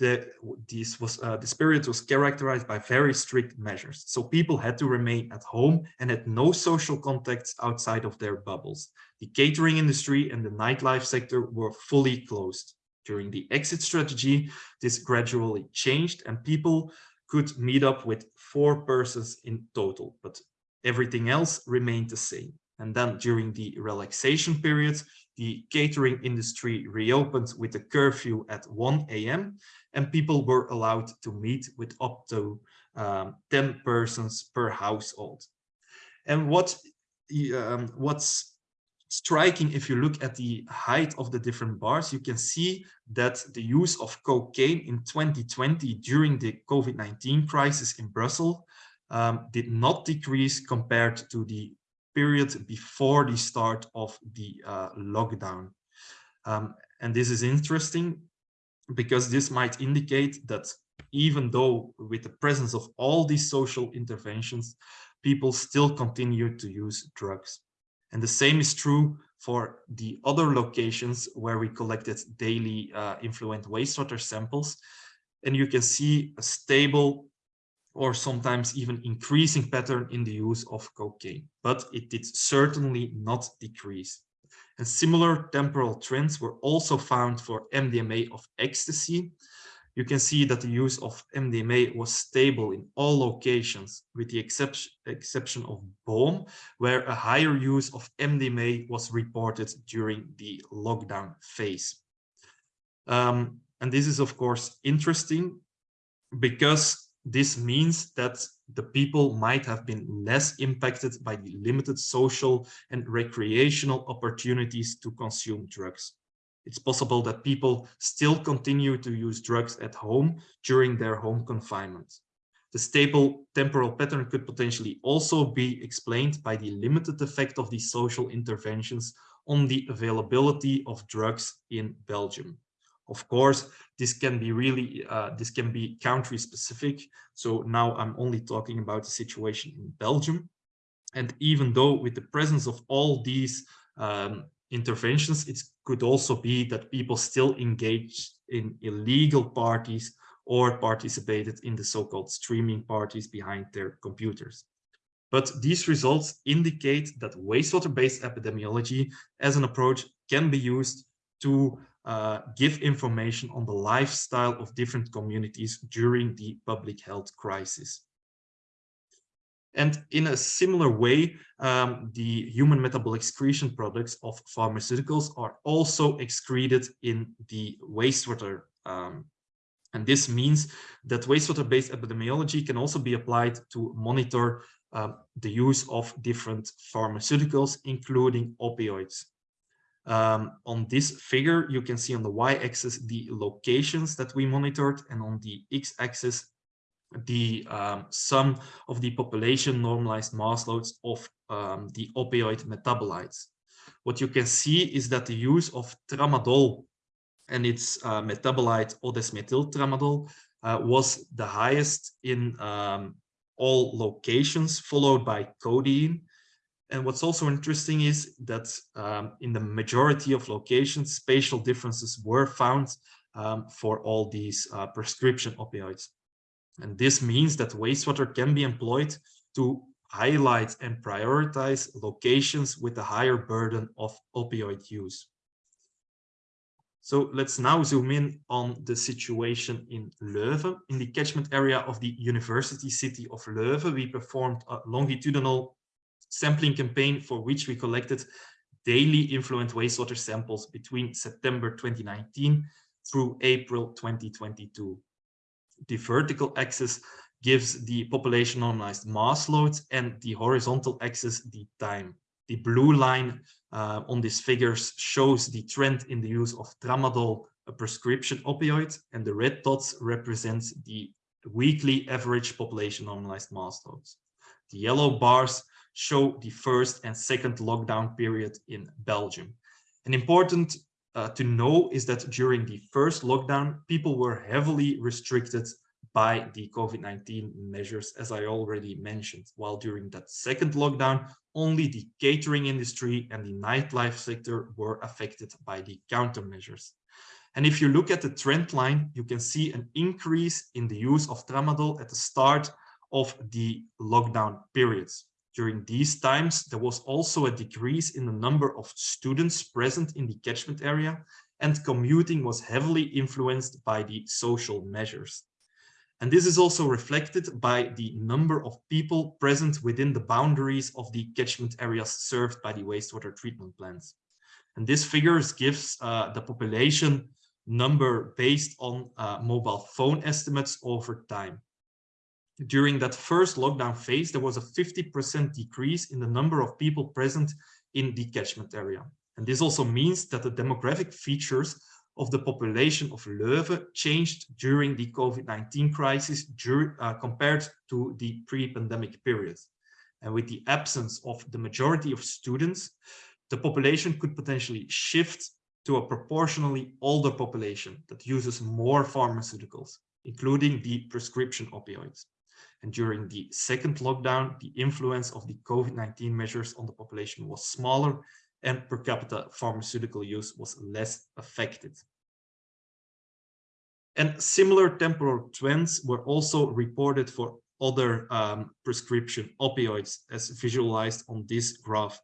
the, this was, uh, period was characterized by very strict measures. So people had to remain at home and had no social contacts outside of their bubbles. The catering industry and the nightlife sector were fully closed. During the exit strategy, this gradually changed and people could meet up with four persons in total, but everything else remained the same. And then during the relaxation period, the catering industry reopened with a curfew at 1 a.m. and people were allowed to meet with up to um, 10 persons per household. And what um, what's striking, if you look at the height of the different bars, you can see that the use of cocaine in 2020 during the COVID-19 crisis in Brussels um, did not decrease compared to the period before the start of the uh, lockdown. Um, and this is interesting because this might indicate that even though with the presence of all these social interventions, people still continue to use drugs. And the same is true for the other locations where we collected daily uh, influent wastewater samples. And you can see a stable or sometimes even increasing pattern in the use of cocaine, but it did certainly not decrease. And similar temporal trends were also found for MDMA of ecstasy, you can see that the use of MDMA was stable in all locations, with the exception, exception of Boom, where a higher use of MDMA was reported during the lockdown phase. Um, and this is, of course, interesting because this means that the people might have been less impacted by the limited social and recreational opportunities to consume drugs it's possible that people still continue to use drugs at home during their home confinement. The stable temporal pattern could potentially also be explained by the limited effect of these social interventions on the availability of drugs in Belgium. Of course, this can be really, uh, this can be country specific. So now I'm only talking about the situation in Belgium. And even though with the presence of all these um, interventions, it could also be that people still engage in illegal parties or participated in the so-called streaming parties behind their computers. But these results indicate that wastewater-based epidemiology as an approach can be used to uh, give information on the lifestyle of different communities during the public health crisis. And in a similar way, um, the human metabolic excretion products of pharmaceuticals are also excreted in the wastewater. Um, and this means that wastewater-based epidemiology can also be applied to monitor um, the use of different pharmaceuticals, including opioids. Um, on this figure, you can see on the y-axis the locations that we monitored, and on the x-axis the um, sum of the population normalized mass loads of um, the opioid metabolites. What you can see is that the use of tramadol and its uh, metabolite O-desmethyl uh, was the highest in um, all locations, followed by codeine. And what's also interesting is that um, in the majority of locations, spatial differences were found um, for all these uh, prescription opioids. And this means that wastewater can be employed to highlight and prioritize locations with a higher burden of opioid use. So let's now zoom in on the situation in Leuven. In the catchment area of the university city of Leuven, we performed a longitudinal sampling campaign for which we collected daily influent wastewater samples between September 2019 through April 2022 the vertical axis gives the population normalized mass loads and the horizontal axis the time. The blue line uh, on these figures shows the trend in the use of tramadol, a prescription opioid, and the red dots represent the weekly average population normalized mass loads. The yellow bars show the first and second lockdown period in Belgium. An important uh, to know is that during the first lockdown, people were heavily restricted by the COVID-19 measures, as I already mentioned, while during that second lockdown, only the catering industry and the nightlife sector were affected by the countermeasures. And if you look at the trend line, you can see an increase in the use of tramadol at the start of the lockdown periods. During these times, there was also a decrease in the number of students present in the catchment area and commuting was heavily influenced by the social measures. And this is also reflected by the number of people present within the boundaries of the catchment areas served by the wastewater treatment plants. And this figures gives uh, the population number based on uh, mobile phone estimates over time during that first lockdown phase, there was a 50% decrease in the number of people present in the catchment area. And this also means that the demographic features of the population of Leuven changed during the COVID-19 crisis uh, compared to the pre-pandemic period. And with the absence of the majority of students, the population could potentially shift to a proportionally older population that uses more pharmaceuticals, including the prescription opioids. And during the second lockdown, the influence of the COVID-19 measures on the population was smaller and per capita pharmaceutical use was less affected. And similar temporal trends were also reported for other um, prescription opioids as visualized on this graph.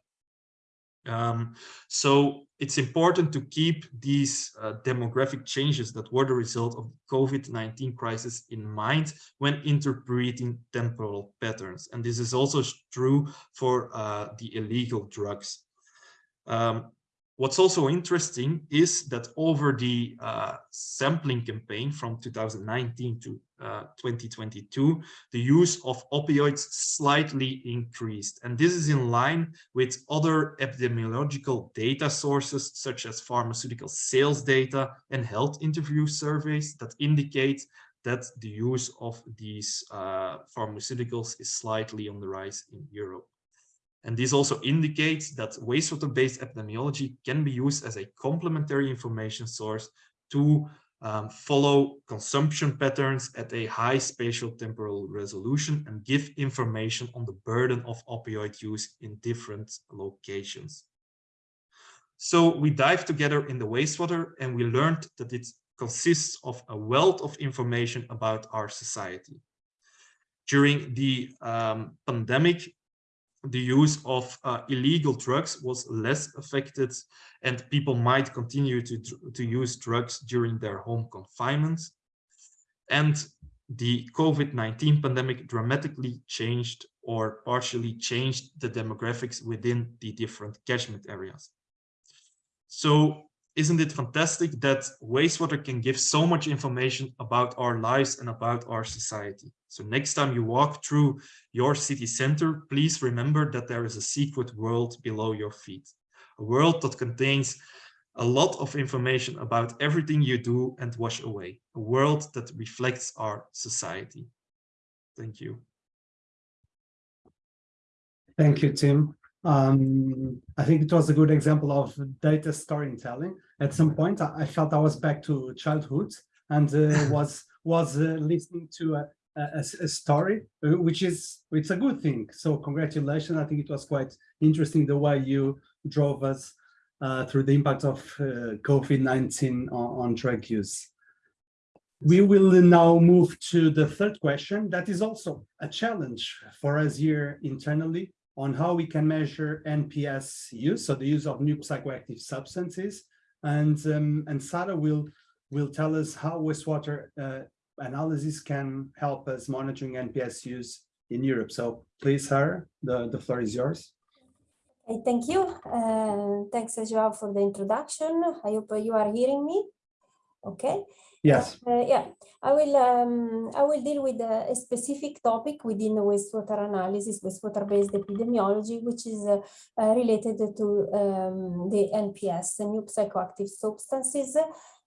Um, so it's important to keep these uh, demographic changes that were the result of the COVID-19 crisis in mind when interpreting temporal patterns. And this is also true for uh, the illegal drugs. Um, What's also interesting is that over the uh, sampling campaign from 2019 to uh, 2022, the use of opioids slightly increased. And this is in line with other epidemiological data sources, such as pharmaceutical sales data and health interview surveys that indicate that the use of these uh, pharmaceuticals is slightly on the rise in Europe. And this also indicates that wastewater-based epidemiology can be used as a complementary information source to um, follow consumption patterns at a high spatial temporal resolution and give information on the burden of opioid use in different locations. So we dived together in the wastewater and we learned that it consists of a wealth of information about our society. During the um, pandemic, the use of uh, illegal drugs was less affected and people might continue to, to use drugs during their home confinement. And the COVID-19 pandemic dramatically changed or partially changed the demographics within the different catchment areas. So isn't it fantastic that wastewater can give so much information about our lives and about our society? So next time you walk through your city center, please remember that there is a secret world below your feet. A world that contains a lot of information about everything you do and wash away. A world that reflects our society. Thank you. Thank you, Tim. Um, I think it was a good example of data storytelling. At some point, I, I felt I was back to childhood and uh, [LAUGHS] was was uh, listening to a, a, a, story, uh, which is it's a good thing. So congratulations. I think it was quite interesting the way you drove us uh, through the impact of uh, COVID-19 on, on drug use. We will now move to the third question. That is also a challenge for us here internally on how we can measure NPS use, so the use of new psychoactive substances. And, um, and Sarah will, will tell us how wastewater uh, analysis can help us monitoring NPS use in Europe. So please, Sarah, the, the floor is yours. Okay, thank you. Uh, thanks, João, for the introduction. I hope you are hearing me. Okay. Yes. Uh, yeah, I will um, I will deal with a, a, specific topic within the wastewater analysis, wastewater-based epidemiology, which is uh, uh, related to um, the NPS, the new psychoactive substances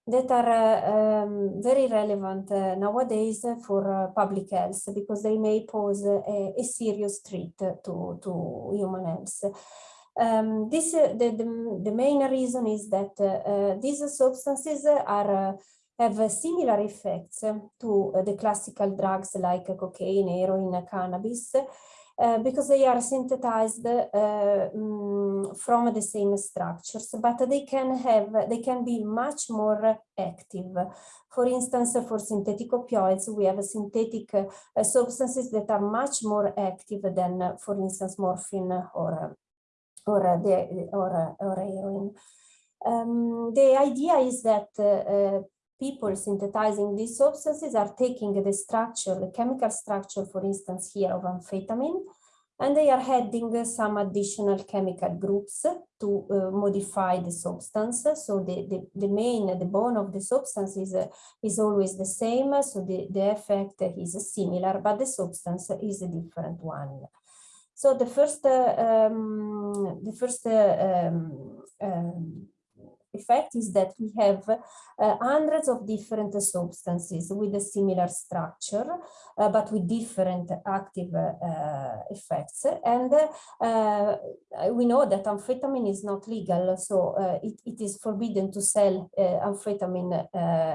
that are uh, um, very relevant uh, nowadays for uh, public health because they may pose a, a serious threat to, to human health. Um, this the, the, the, main reason is that these substances are have similar effects to the classical drugs like cocaine, heroin, cannabis, uh, because they are synthesized uh, um, from the same structures, but they can have, they can be much more active. For instance, for synthetic opioids, we have synthetic uh, substances that are much more active than, uh, for instance, morphine or or the or, or heroin. Um, the idea is that uh, people synthesizing these substances are taking the structure, the chemical structure, for instance, here of amphetamine, and they are adding some additional chemical groups to uh, modify the substance. So the, the, the, main, the bone of the substance is, uh, is always the same, so the, the effect is similar, but the substance is a different one. So the first, uh, um, the first uh, um, um, effect is that we have uh, hundreds of different substances with a similar structure, uh, but with different active uh, effects. And uh, we know that amphetamine is not legal, so uh, it, it is forbidden to sell amphetamine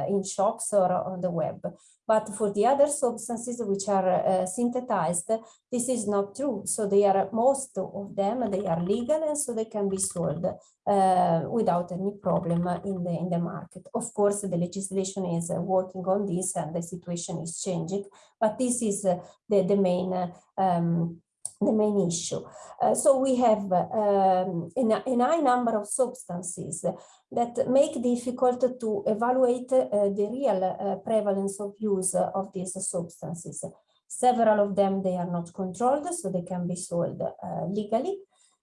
in shops or on the web. But for the other substances which are synthesized, this is not true. So they are most of them, they are legal and so they can be sold without any problem in the in the market. Of course, the legislation is uh, working on this and the situation is changing, but this is uh, the, the main um, the main issue. Uh, so we have um, a, a, high number of substances that make difficult to evaluate uh, the real uh, prevalence of use of these substances. Several of them, they are not controlled, so they can be sold uh, legally.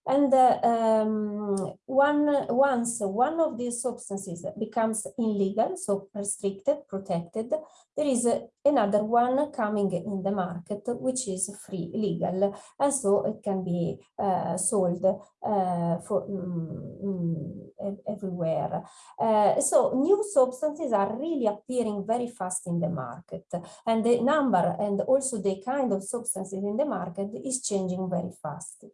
And uh, um, one, once one of these substances becomes illegal, so restricted, protected, there is uh, another one coming in the market, which is free, legal, and so it can be uh, sold uh, for um, everywhere. Uh, so new substances are really appearing very fast in the market, and the number and also the kind of substances in the market is changing very fast.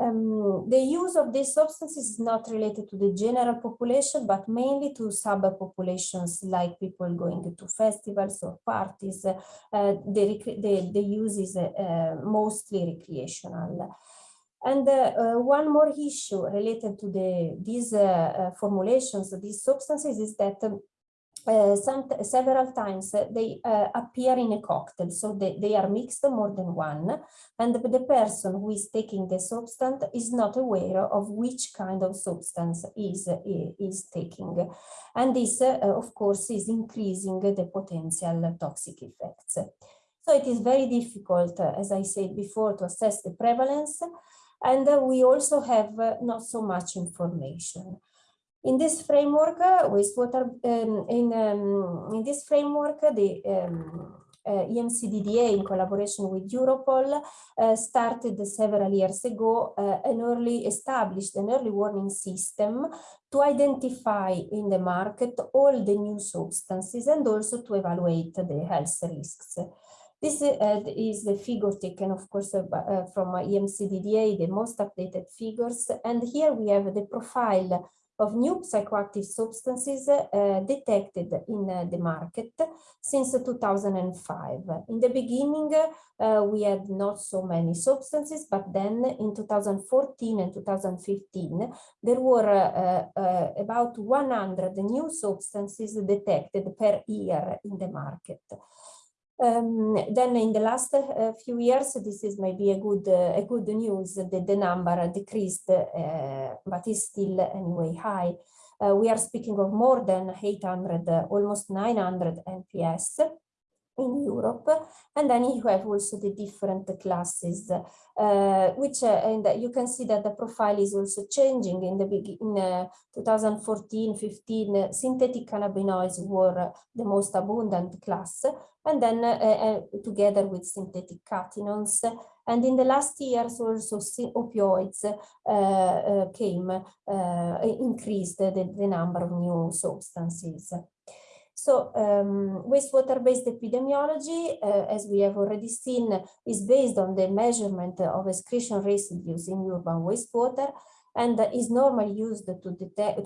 Um, the use of these substances is not related to the general population, but mainly to subpopulations like people going to festivals or parties. Uh, the, the, the, use is uh, mostly recreational. And uh, uh, one more issue related to the, these uh, uh formulations, these substances, is that um, uh, some several times uh, they uh, appear in a cocktail so they, they are mixed more than one and the, the person who is taking the substance is not aware of which kind of substance is is taking. And this of course is increasing the potential toxic effects. So it is very difficult as i said before to assess the prevalence and we also have not so much information in this framework, uh, wastewater, um, in, um, in this framework, the um, uh, EMCDDA in collaboration with Europol uh, started several years ago uh, an early established an early warning system to identify in the market all the new substances and also to evaluate the health risks. This uh, is the figure taken, of course, uh, uh from EMCDDA, the most updated figures. And here we have the profile of new psychoactive substances uh, detected in uh, the market since 2005. In the beginning, uh, we had not so many substances, but then in 2014 and 2015, there were about 100 new substances detected per year in the market. Um, then in the last uh, few years, this is maybe a good uh, a good news that the number decreased, uh, but is still anyway high. Uh, we are speaking of more than 800, almost 900 NPS in Europe. And then you have also the different classes, uh, which, uh, and you can see that the profile is also changing in the beginning, uh, 2014, 15, synthetic cannabinoids were the most abundant class, and then uh, uh, together with synthetic cathinones. And in the last years also opioids uh, came, increased the, the number of new substances. So um, wastewater-based epidemiology, uh, as we have already seen, is based on the measurement of excretion residues in urban wastewater and is normally used to,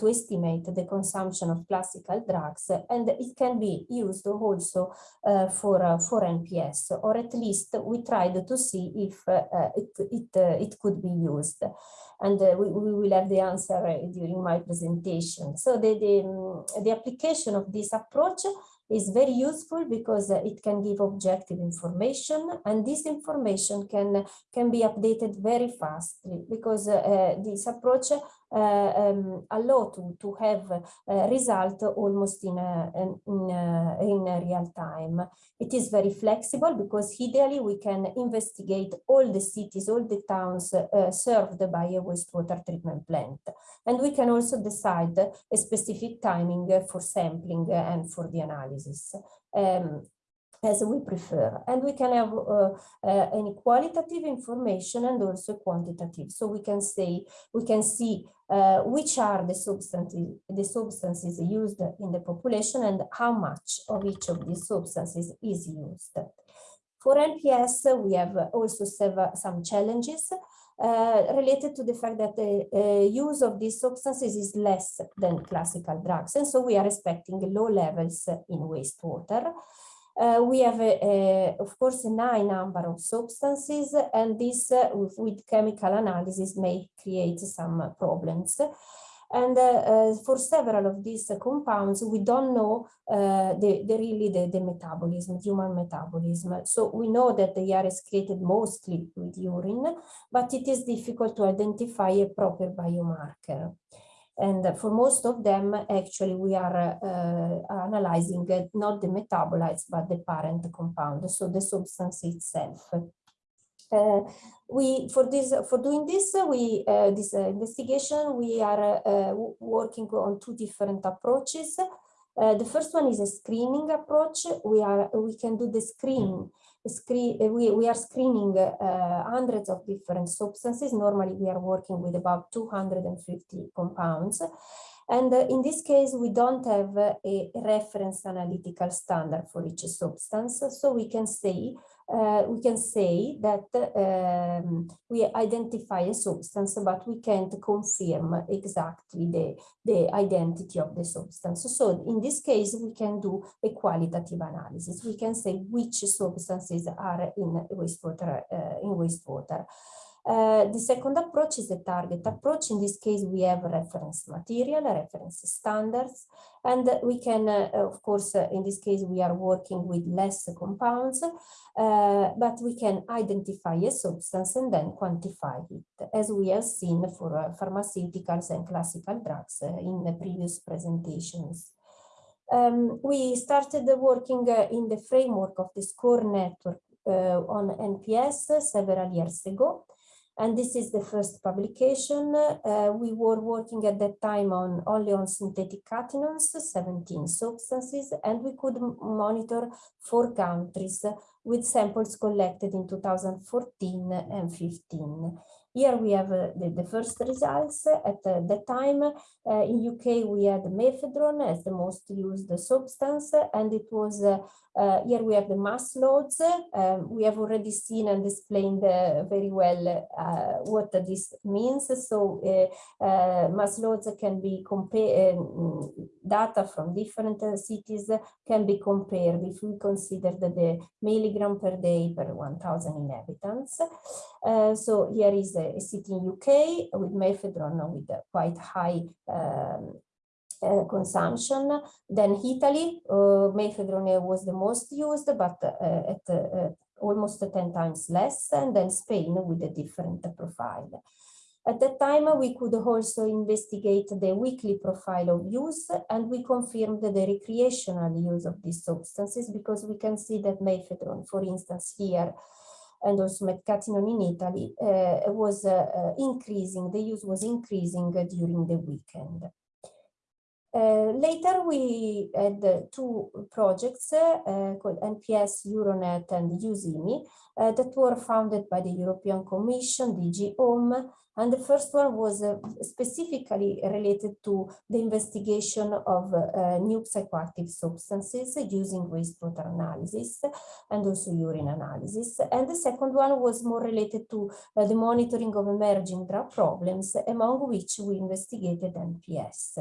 to estimate the consumption of classical drugs and it can be used also uh, for, uh, for NPS or at least we tried to see if uh, it, it, uh, it could be used and uh, we, we will have the answer uh, during my presentation. So the, the, um, the application of this approach is very useful because uh, it can give objective information and this information can can be updated very fastly because uh, this approach uh, um, allow to, to have a result almost in, a, in, a, in a real time. It is very flexible because ideally we can investigate all the cities, all the towns uh, served by a wastewater treatment plant. And we can also decide a specific timing for sampling and for the analysis. Um, as we prefer. And we can have uh, uh, any qualitative information and also quantitative. So we can say, we can see uh, which are the substances, the substances used in the population and how much of each of these substances is used. For NPS, we have also several, some challenges uh, related to the fact that the uh, use of these substances is less than classical drugs. And so we are expecting low levels in wastewater. Uh, we have, a, a, of course, a high number of substances, and this uh, with, with, chemical analysis may create some problems. And uh, uh for several of these compounds, we don't know uh, the, the, really the, the, metabolism, human metabolism. So we know that they are excreted mostly with urine, but it is difficult to identify a proper biomarker. And for most of them, actually, we are uh, analyzing uh, not the metabolites, but the parent compound, so the substance itself. Uh, we for this for doing this we uh, this uh, investigation we are uh, working on two different approaches. The first one is a screening approach. We are we can do the screening screen, uh, we, we are screening uh, hundreds of different substances. Normally, we are working with about 250 compounds. And uh, in this case, we don't have uh, a reference analytical standard for each substance. So we can say uh, we can say that um, we identify a substance, but we can't confirm exactly the, the identity of the substance. So in this case, we can do a qualitative analysis. We can say which substances are in wastewater. Uh, in wastewater. Uh, the second approach is the target approach. In this case, we have reference material, reference standards, and we can, uh, of course, uh, in this case, we are working with less compounds, uh, but we can identify a substance and then quantify it, as we have seen for uh, pharmaceuticals and classical drugs in the previous presentations. Um, we started working in the framework of the SCORE network on NPS several years ago. And this is the first publication. Uh, we were working at that time on only on synthetic cathinones, 17 substances, and we could monitor four countries with samples collected in 2014 and 15. Here we have uh, the, the, first results. At uh, that time, uh, in UK, we had mephedrone as the most used substance, and it was uh, uh, here we have the mass loads. Um, we have already seen and explained uh, very well what this means. So mass loads can be compared, um, data from different cities can be compared if we consider the milligram per day per 1000 inhabitants. So here is a, a, city in UK with mephedrone with quite high um, uh, consumption. Then Italy, uh, mephedrone was the most used, but uh, at uh, almost 10 times less, and then Spain with a different profile. At that time, we could also investigate the weekly profile of use, and we confirmed the recreational use of these substances because we can see that mephedrone, for instance, here, and also methcathinone in Italy, uh, was uh, increasing, the use was increasing during the weekend. Uh, later, we had uh, two projects uh, called NPS, Euronet, and USIMI that were founded by the European Commission, DG Home, and the first one was uh, specifically related to the investigation of uh, new psychoactive substances using wastewater analysis and also urine analysis. And the second one was more related to the monitoring of emerging drug problems, among which we investigated NPS.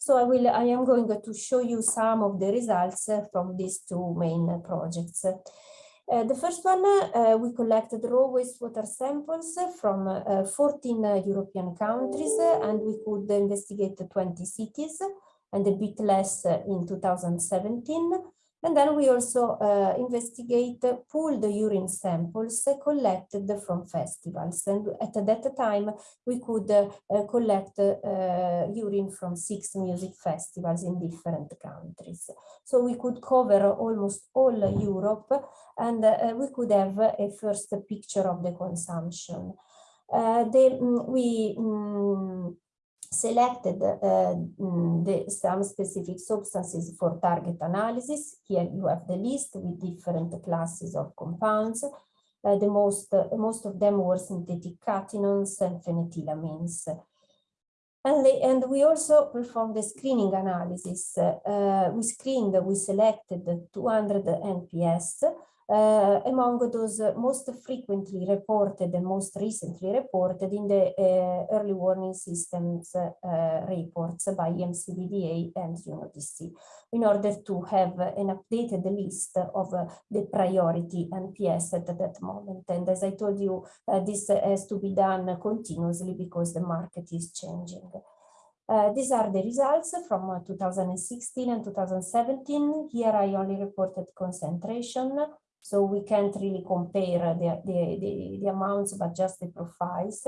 So I will, I am going to show you some of the results from these two main projects. Uh, the first one, uh, we collected raw wastewater samples from uh, 14 uh, European countries and we could investigate 20 cities and a bit less in 2017. And then we also uh, investigate pooled urine samples collected from festivals. And at that time, we could uh, collect uh, urine from six music festivals in different countries. So we could cover almost all Europe and uh, we could have a first picture of the consumption. Uh, the, mm, we um, selected uh, the, some specific substances for target analysis. Here you have the list with different classes of compounds. Uh, the most, uh, most of them were synthetic cathinones and phenethylamines. And, they, and we also performed the screening analysis. Uh, we screened, we selected 200 NPS uh, among those most frequently reported and most recently reported in the uh, early warning systems uh, reports by EMCDDA and UNODC in order to have an updated list of the priority NPS at that moment. And as I told you, this has to be done continuously because the market is changing. Uh, these are the results from uh, 2016 and 2017. Here I only reported concentration so we can't really compare the, the, the, the amounts, but just the profiles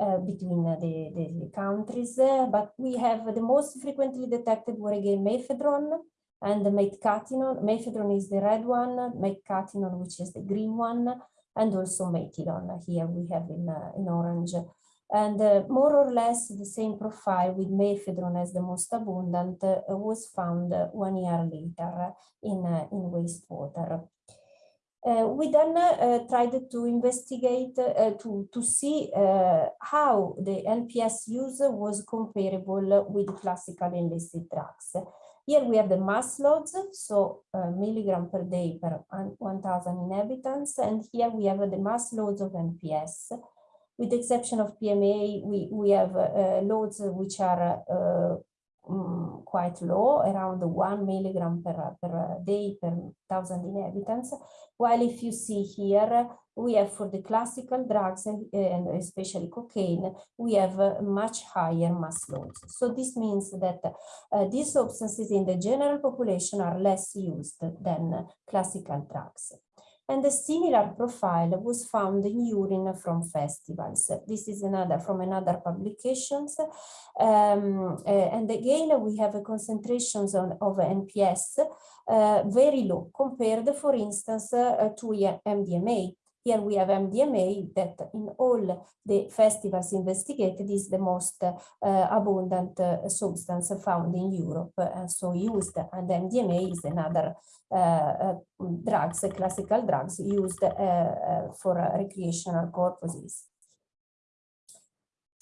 uh, between the, the countries. Uh, but we have the most frequently detected were again mephedrone and the methcathinone. Mephedrone is the red one, methcathinone, which is the green one, and also methylone. Here we have in, uh, in orange. And uh, more or less the same profile with mephedrone as the most abundant uh, was found one year later in, in wastewater. Uh, we then uh, tried to investigate uh, to, to see uh, how the NPS use was comparable with classical illicit drugs. Here we have the mass loads, so uh, milligram per day per 1,000 inhabitants. And here we have uh, the mass loads of NPS. With the exception of PMA, we, we have uh, loads which are uh, um, quite low, around one milligram per, per day per thousand inhabitants. While if you see here, we have for the classical drugs and, and especially cocaine, we have much higher mass loads. So this means that uh, these substances in the general population are less used than classical drugs and a similar profile was found in urine from festivals. This is another from another publications. Um, uh, and again, we have a concentrations on, of NPS uh, very low compared, for instance, uh, to MDMA. Here we have MDMA that in all the festivals investigated is the most uh, abundant uh, substance found in Europe and so used. And MDMA is another uh, uh, drugs, classical drugs used uh, for recreational purposes.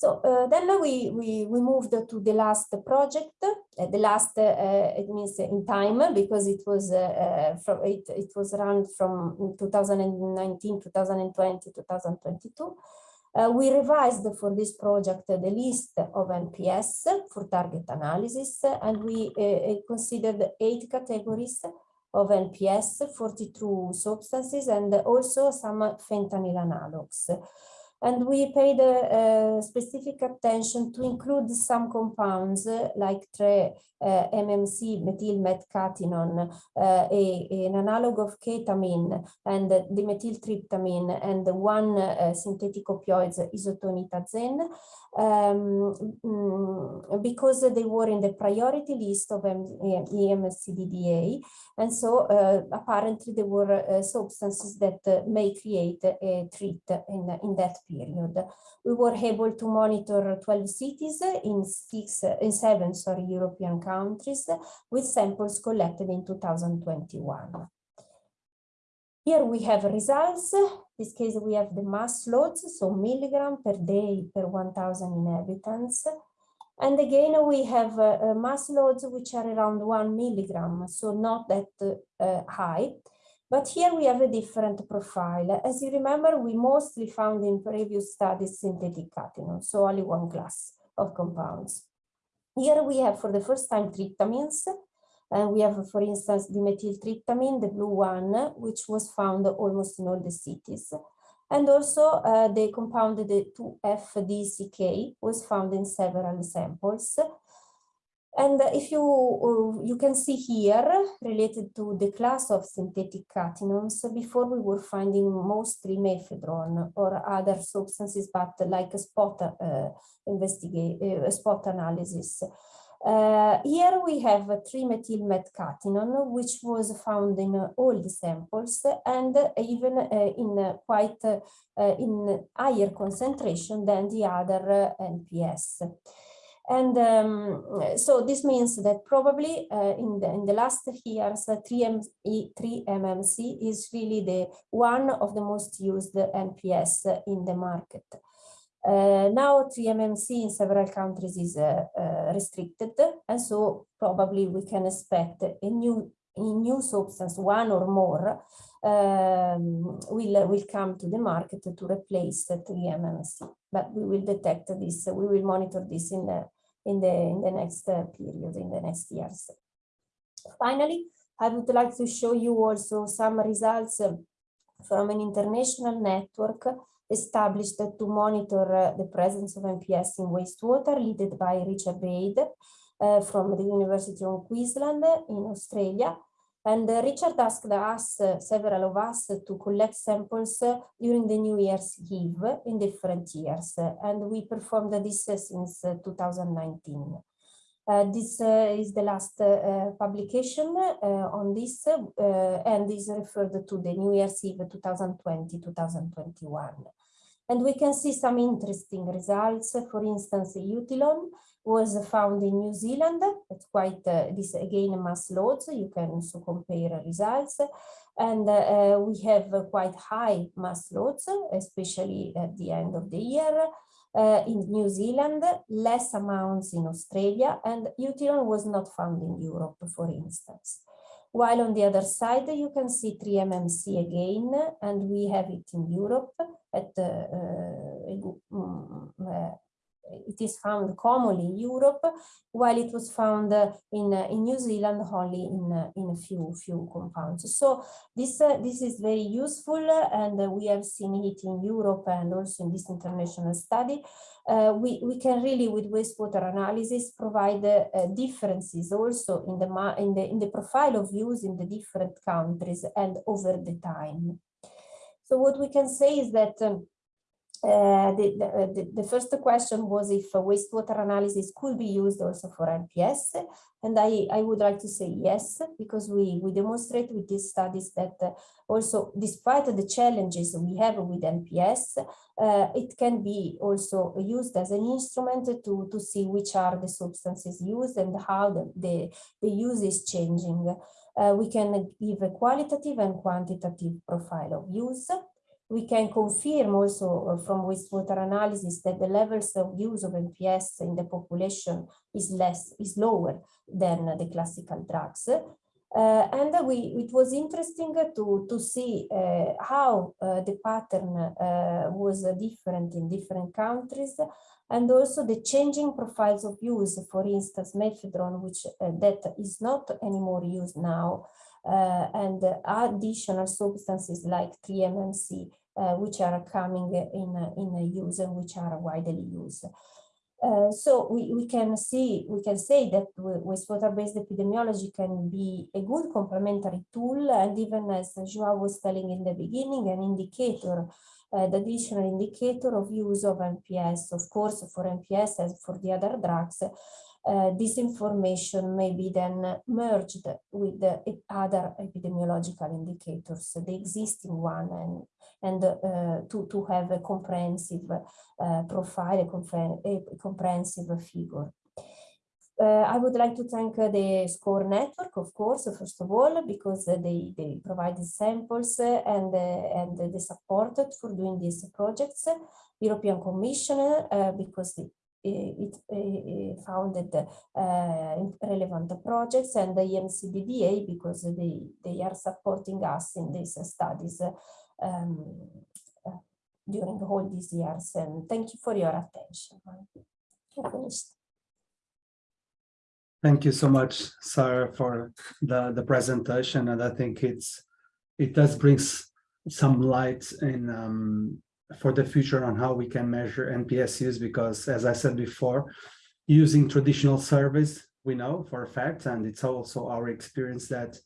So uh, then we, we, we moved to the last project, uh, the last, uh, it means in time, because it was from it, it was run from 2019, 2020, 2022. Uh, we revised for this project uh, the list of NPS for target analysis, and we uh, considered eight categories of NPS, 42 substances, and also some fentanyl analogs and we paid specific attention to include some compounds uh, like tre, uh, MMC, methylmethcathinone, uh, a, an analog of ketamine and the methyltryptamine and one synthetic opioids, isotonitazene, um, mm, because they were in the priority list of EMCDDA. And so apparently there were substances that may create a treat in, in that period. We were able to monitor 12 cities in six, in seven, sorry, European countries with samples collected in 2021. Here we have results. In this case, we have the mass loads, so milligram per day per 1,000 inhabitants. And again, we have uh, mass loads which are around one milligram, so not that uh, high. But here we have a different profile. As you remember, we mostly found in previous studies synthetic cathinone, so only one class of compounds. Here we have for the first time tryptamines, and we have, for instance, the methyltryptamine, the blue one, which was found almost in all the cities. And also uh, the compound, the 2FDCK, was found in several samples. And if you, uh, you can see here, related to the class of synthetic cathinones, before we were finding mostly mephedrone or other substances, but like a spot uh, investigate, uh, spot analysis. Uh, here we have 3-methylmethcathinone, which was found in all the samples and even uh, in quite uh, in higher concentration than the other NPS. And um, so this means that probably in, the, in the last years, 3M, 3-MMC is really the one of the most used NPS in the market. Uh, now 3MMC in several countries is uh, uh, restricted and so probably we can expect a new a new substance, one or more, um, will, will come to the market to replace the 3MMC. But we will detect this, we will monitor this in the, in the, in the next uh, period, in the next years. Finally, I would like to show you also some results from an international network established to monitor uh, the presence of NPS in wastewater, led by Richard Bade uh, from the University of Queensland in Australia. And uh, Richard asked us, uh, several of us, to collect samples uh, during the New Year's Eve in different years. and we performed this since 2019. Uh, this uh, is the last uh, publication on this and is referred to the New Year's Eve 2020-2021. And we can see some interesting results. For instance, eutylone was found in New Zealand. It's quite, uh, this again, mass loads. You can also compare results. And uh, we have quite high mass loads, especially at the end of the year. uh, in New Zealand, less amounts in Australia, and eutylone was not found in Europe, for instance. While on the other side, you can see 3-MMC again, and we have it in Europe at uh, uh, it is found commonly in Europe, while it was found uh, in, uh, in New Zealand only in, uh, in a few, few compounds. So this, this is very useful and we have seen it in Europe and also in this international study. Uh, we, we can really, with wastewater analysis, provide uh, differences also in the, in, the, in the profile of use in the different countries and over the time. So what we can say is that um, uh, the, the, the, first question was if wastewater analysis could be used also for NPS. And I, I would like to say yes, because we, we demonstrate with these studies that uh, also, despite the challenges we have with NPS, uh, it can be also used as an instrument to, to see which are the substances used and how the, the, the use is changing. Uh, we can give a qualitative and quantitative profile of use we can confirm also uh, from wastewater analysis that the levels of use of NPS in the population is less, is lower than the classical drugs. Uh, and we, it was interesting to, to see uh, how uh, the pattern uh, was different in different countries and also the changing profiles of use, for instance, methadone, which uh, that is not anymore used now, and additional substances like 3-MMC uh, which are coming in, in use and which are widely used. Uh, so we, we can see, we can say that wastewater-based epidemiology can be a good complementary tool and even as João was telling in the beginning, an indicator, uh, the additional indicator of use of NPS, of course, for NPS as for the other drugs, uh, this information may be then merged with the other epidemiological indicators, the existing one, and, and uh, to, to have a comprehensive uh, profile, a, a, comprehensive figure. Uh, I would like to thank uh, the SCORE network, of course, first of all, because uh, they, they provided samples and, and the support for doing these projects. European Commission, because it, founded uh, relevant projects and the EMCDDA because they, they are supporting us in these studies um, during all these years. And thank you for your attention. Thank you so much, Sarah, for the, the presentation. And I think it's it does brings some light in um, for the future on how we can measure NPS use, because as I said before, using traditional surveys, we know for a fact, and it's also our experience that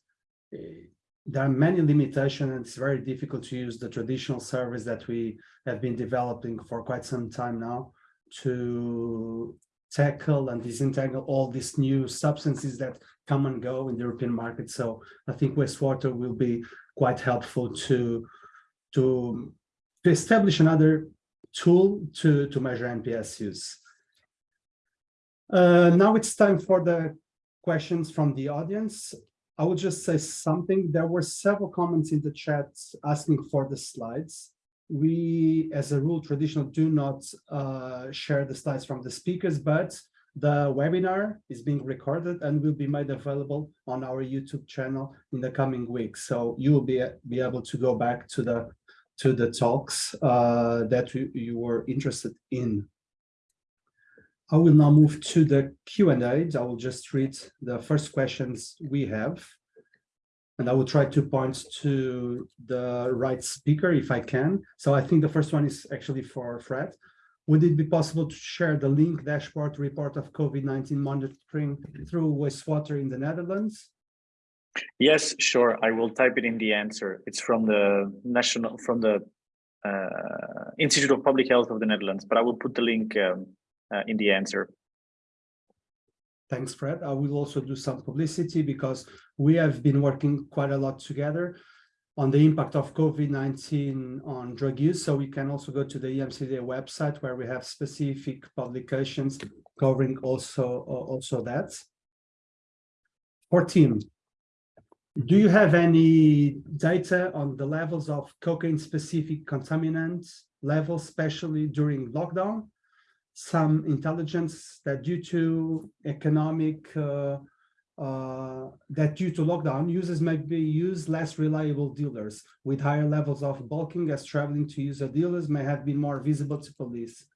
eh, there are many limitations and it's very difficult to use the traditional surveys that we have been developing for quite some time now to tackle and disentangle all these new substances that come and go in the European market. So I think wastewater will be quite helpful to, to to establish another tool to, to measure NPS use. Uh, now it's time for the questions from the audience. I will just say something. There were several comments in the chat asking for the slides. We, as a rule, traditional do not uh, share the slides from the speakers, but the webinar is being recorded and will be made available on our YouTube channel in the coming weeks. So you will be, be able to go back to the to the talks uh, that you, you were interested in. I will now move to the Q&A. I will just read the first questions we have. And I will try to point to the right speaker if I can. So I think the first one is actually for Fred. Would it be possible to share the link dashboard report of COVID-19 monitoring through wastewater in the Netherlands? Yes, sure. I will type it in the answer. It's from the national, from the uh, Institute of Public Health of the Netherlands, but I will put the link um, uh, in the answer. Thanks, Fred. I will also do some publicity because we have been working quite a lot together on the impact of COVID-19 on drug use. So we can also go to the EMCDDA website where we have specific publications covering also, also that. For Tim, do you have any data on the levels of cocaine specific contaminants levels, especially during lockdown? some intelligence that due to economic uh, uh, that due to lockdown, users may be use less reliable dealers with higher levels of bulking as traveling to user dealers may have been more visible to police.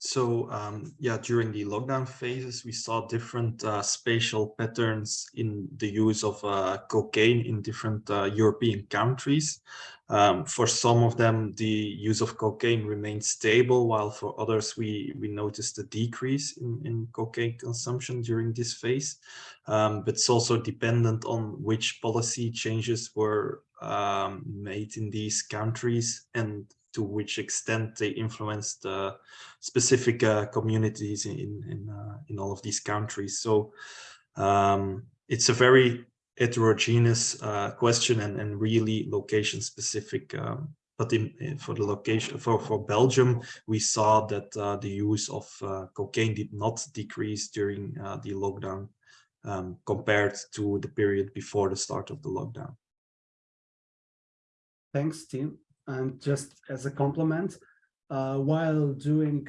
So um, yeah, during the lockdown phases, we saw different uh, spatial patterns in the use of uh, cocaine in different uh, European countries. Um, for some of them, the use of cocaine remained stable, while for others, we, we noticed a decrease in, in cocaine consumption during this phase. Um, but it's also dependent on which policy changes were um, made in these countries and to which extent they influenced uh, specific uh, communities in in, uh, in all of these countries. So um, it's a very heterogeneous uh, question and, and really location specific. Um, but in, for the location for for Belgium, we saw that the use of cocaine did not decrease during the lockdown um, compared to the period before the start of the lockdown. Thanks, Tim. And just as a complement, uh, while doing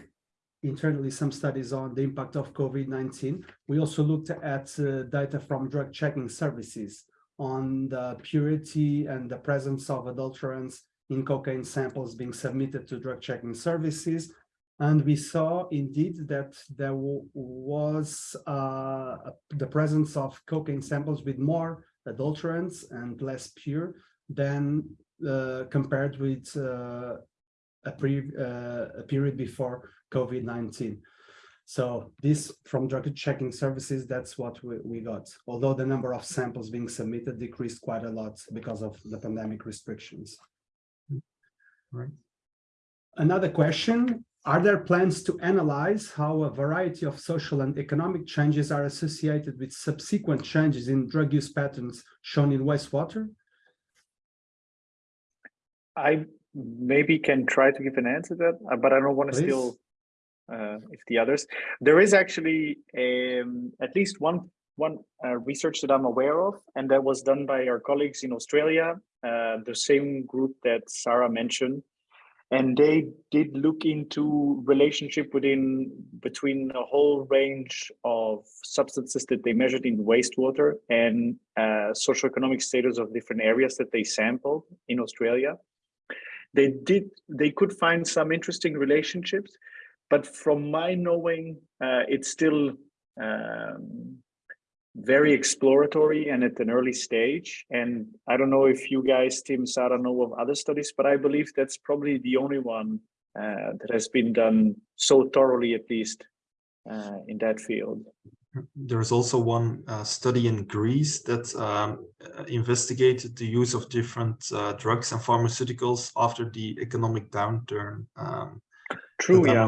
internally some studies on the impact of COVID-19, we also looked at uh, data from drug checking services on the purity and the presence of adulterants in cocaine samples being submitted to drug checking services. And we saw indeed that there was uh, the presence of cocaine samples with more adulterants and less pure than compared with uh, a, pre, uh, a period before COVID-19. So this from drug checking services, that's what we, we got. Although the number of samples being submitted decreased quite a lot because of the pandemic restrictions. Right. Another question, are there plans to analyze how a variety of social and economic changes are associated with subsequent changes in drug use patterns shown in wastewater? I maybe can try to give an answer to that, uh, but I don't want to Please. steal uh, if the others. There is actually um, at least one one uh, research that I'm aware of, and that was done by our colleagues in Australia, uh, the same group that Sarah mentioned, and they did look into relationship within between a whole range of substances that they measured in wastewater and uh, socioeconomic status of different areas that they sampled in Australia they did they could find some interesting relationships but from my knowing uh, it's still um, very exploratory and at an early stage. And i don't know if you guys tim sarah know of other studies but i believe that's probably the only one uh, that has been done so thoroughly at least uh, in that field there's also one uh, study in Greece that um, investigated the use of different uh, drugs and pharmaceuticals after the economic downturn. Um, True, yeah.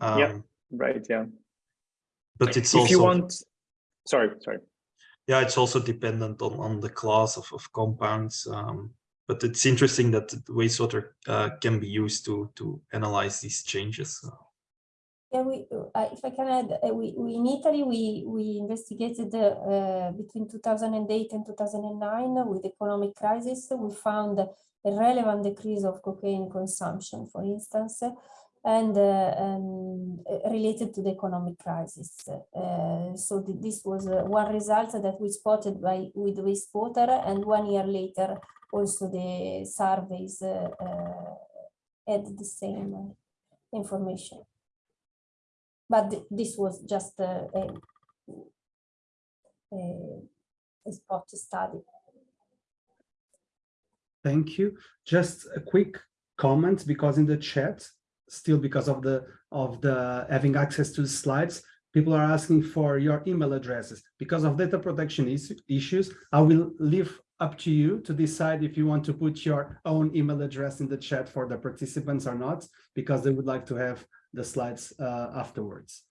Um, Yeah. right, yeah. But it's if also you want, sorry, sorry. yeah, it's also dependent on on the class of of compounds. Um, but it's interesting that wastewater uh, can be used to to analyze these changes. Yeah, we, uh, if I can add, uh, we, we in Italy, we, we investigated uh, between 2008 and 2009 with economic crisis. We found a relevant decrease of cocaine consumption, for instance, and, uh, and related to the economic crisis. Uh, so th this was uh, one result that we spotted by with wastewater, and one year later, also the surveys had the same information but th this was just a, a, a, a spot study. Thank you. Just a quick comment because in the chat, still because of the of the having access to the slides, people are asking for your email addresses. Because of data protection is, issues, I will leave up to you to decide if you want to put your own email address in the chat for the participants or not, because they would like to have the slides uh, afterwards.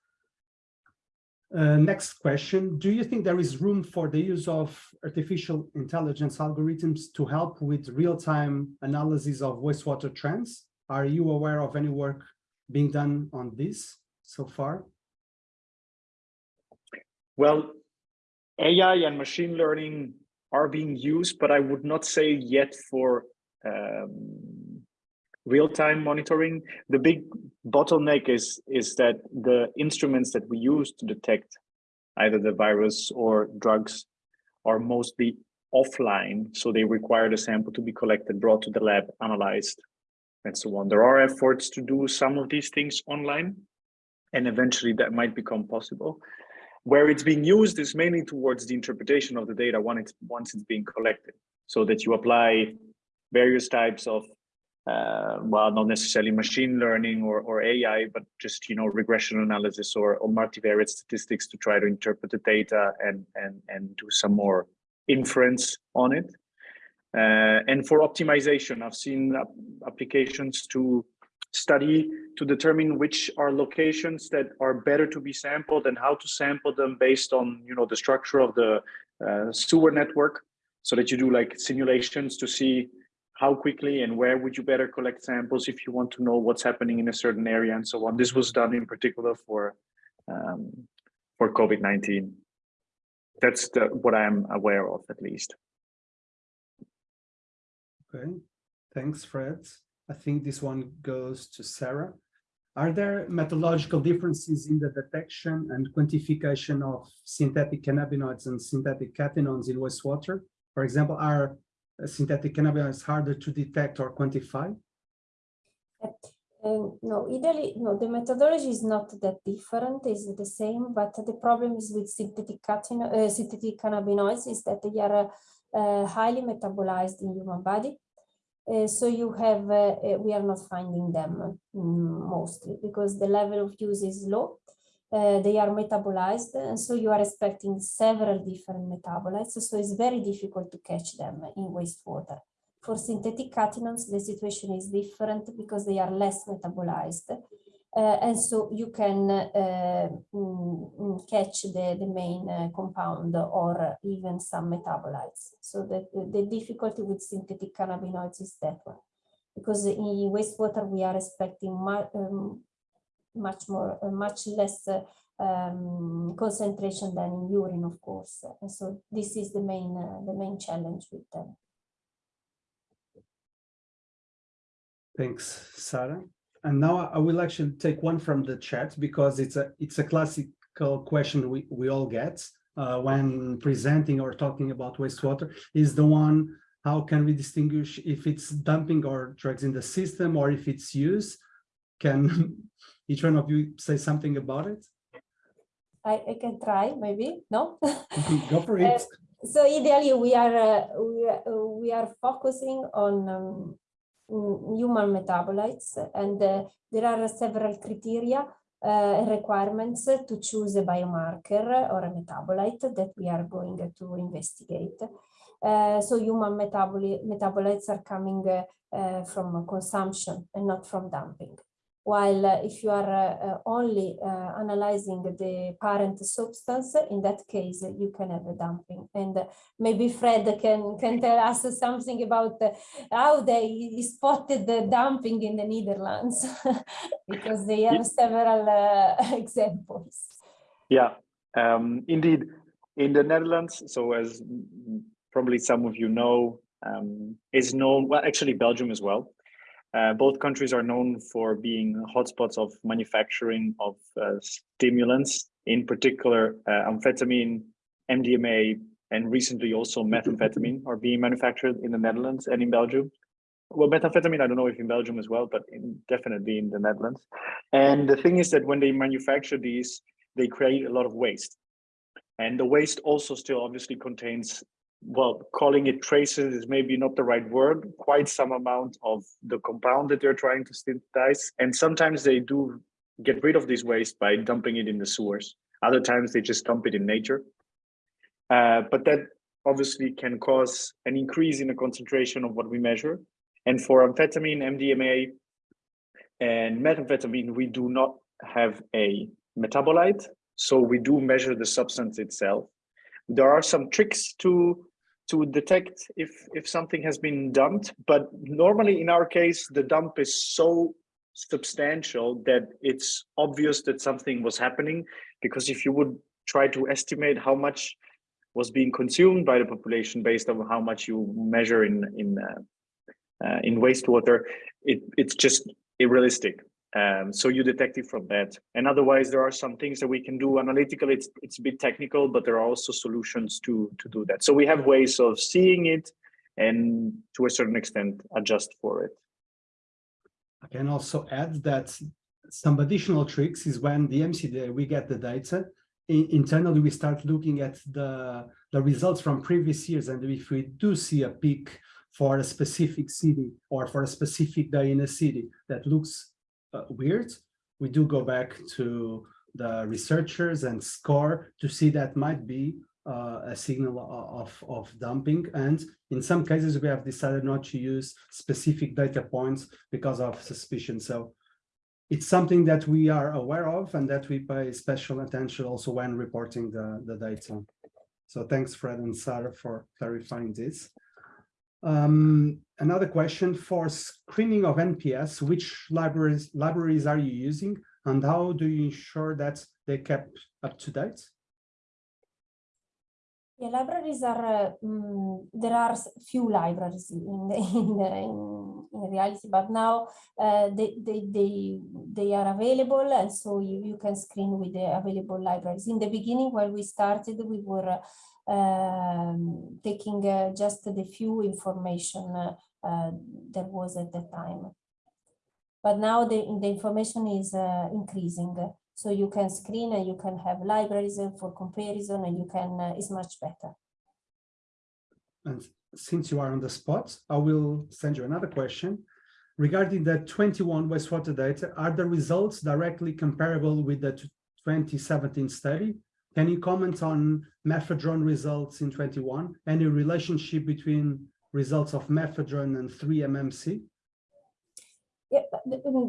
Uh, next question, do you think there is room for the use of artificial intelligence algorithms to help with real-time analysis of wastewater trends? Are you aware of any work being done on this so far? Well, AI and machine learning are being used, but I would not say yet for um, real-time monitoring. The big bottleneck is, is that the instruments that we use to detect either the virus or drugs are mostly offline. So they require the sample to be collected, brought to the lab, analyzed, and so on. There are efforts to do some of these things online, and eventually that might become possible. Where it's being used is mainly towards the interpretation of the data once it's, once it's being collected, so that you apply various types of uh, well, not necessarily machine learning or, or AI, but just you know regression analysis or, or multivariate statistics to try to interpret the data and and and do some more inference on it. Uh, and for optimization, I've seen applications to study to determine which are locations that are better to be sampled and how to sample them based on you know the structure of the uh, sewer network so that you do like simulations to see how quickly and where would you better collect samples if you want to know what's happening in a certain area and so on. This was done in particular for um, for COVID-19. That's the, what I'm aware of at least. Okay, thanks, Fred. I think this one goes to Sarah. Are there methodological differences in the detection and quantification of synthetic cannabinoids and synthetic cathinones in wastewater? For example, are synthetic cannabinoids harder to detect or quantify? Um, no, ideally, no, the methodology is not that different, it's the same, but the problem is with synthetic, uh, synthetic cannabinoids is that they are uh, highly metabolized in human body. Uh, so you have, uh, uh, we are not finding them um, mostly because the level of use is low. Uh, they are metabolized and so you are expecting several different metabolites. So it's very difficult to catch them in wastewater. For synthetic cathinones, the situation is different because they are less metabolized. Uh, and so you can uh, catch the, the main compound or even some metabolites. So the, the difficulty with synthetic cannabinoids is that one. Because in wastewater, we are expecting um, much more, uh, much less uh, um, concentration than in urine, of course. And so this is the main, uh, the main challenge with them. Thanks, Sarah. And now I will actually take one from the chat because it's a it's a classical question we, we all get uh, when presenting or talking about wastewater is the one, how can we distinguish if it's dumping or drugs in the system or if it's use? Can each one of you say something about it? I, I can try, maybe, no? Go for [LAUGHS] it. Uh, so ideally, we are, uh, we, are, we are focusing on um, human metabolites and uh, there are several criteria uh, requirements to choose a biomarker or a metabolite that we are going to investigate. Uh, so human metabolites are coming uh, from consumption and not from dumping while uh, if you are uh, uh, only analyzing the parent substance, in that case, you can have a dumping. And maybe Fred can, can tell us something about how they spotted the dumping in the Netherlands, [LAUGHS] because they have several [LAUGHS] examples. Yeah, um, indeed. In the Netherlands, so as probably some of you know, um, is known, well, actually Belgium as well, uh, both countries are known for being hotspots of manufacturing of uh, stimulants, in particular uh, amphetamine, MDMA, and recently also methamphetamine are being manufactured in the Netherlands and in Belgium. Well, methamphetamine, I don't know if in Belgium as well, but in, definitely in the Netherlands. And the thing is that when they manufacture these, they create a lot of waste. And the waste also still obviously contains well, calling it traces is maybe not the right word, quite some amount of the compound that they're trying to synthesize. And sometimes they do get rid of this waste by dumping it in the sewers. Other times they just dump it in nature. Uh, but that obviously can cause an increase in the concentration of what we measure. And for amphetamine, MDMA, and methamphetamine, we do not have a metabolite. So we do measure the substance itself. There are some tricks to to detect if if something has been dumped but normally in our case the dump is so substantial that it's obvious that something was happening because if you would try to estimate how much was being consumed by the population based on how much you measure in in uh, uh, in wastewater, it, it's just irrealistic. Um, so you detect it from that. And otherwise, there are some things that we can do analytically. It's, it's a bit technical, but there are also solutions to, to do that. So we have ways of seeing it and to a certain extent adjust for it. I can also add that some additional tricks is when the EMCDDA, we get the data, in- internally, we start looking at the, the results from previous years. And if we do see a peak for a specific city or for a specific day in a city that looks uh, weird, we do go back to the researchers and score to see that might be uh, a signal of, of dumping. And in some cases, we have decided not to use specific data points because of suspicion. So it's something that we are aware of and that we pay special attention also when reporting the, the data. So thanks, Fred and Sarah, for clarifying this. Um, another question for screening of NPS, which libraries libraries are you using and how do you ensure that they kept up to date? Yeah, libraries are, uh, mm, there are few libraries in, the, in, [LAUGHS] the, in, in reality, but now uh, they, they, they, they are available and so you, you can screen with the available libraries. In the beginning, when we started, we were uh, um, taking uh, just the few information uh, uh, there was at the time. But now the, the information is uh, increasing. So you can screen and you can have libraries for comparison and you can, uh, it's much better. And since you are on the spot, I will send you another question. Regarding the 21 wastewater data, are the results directly comparable with the 2017 study? Can you comment on mephedrone results in 21? Any relationship between results of mephedrone and 3-MMC? Yeah,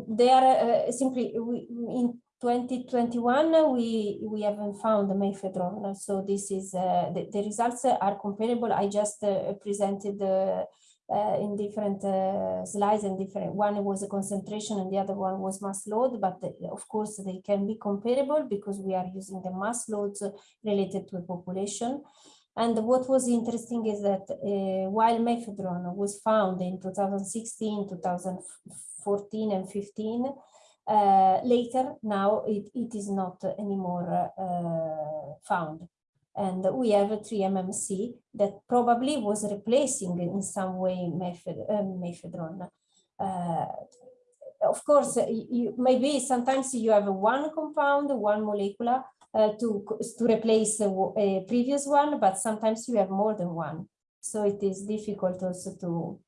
they are uh, simply, we, in 2021, uh, we, we haven't found the mephedrone. So this is, uh, the, the results are comparable. I just uh, presented uh, uh, in different uh, slides and different, one was a concentration and the other one was mass load, but uh, of course they can be comparable because we are using the mass loads uh, related to a population. And what was interesting is that uh, while mephedrone was found in 2016, 2014 and 15, uh, later now it, it is not anymore uh, found. And we have a 3-MMC that probably was replacing in some way mephed uh. Uh, of course, you, maybe sometimes you have one compound, one molecular, to, to replace a, a, previous one, but sometimes you have more than one. So it is difficult also to,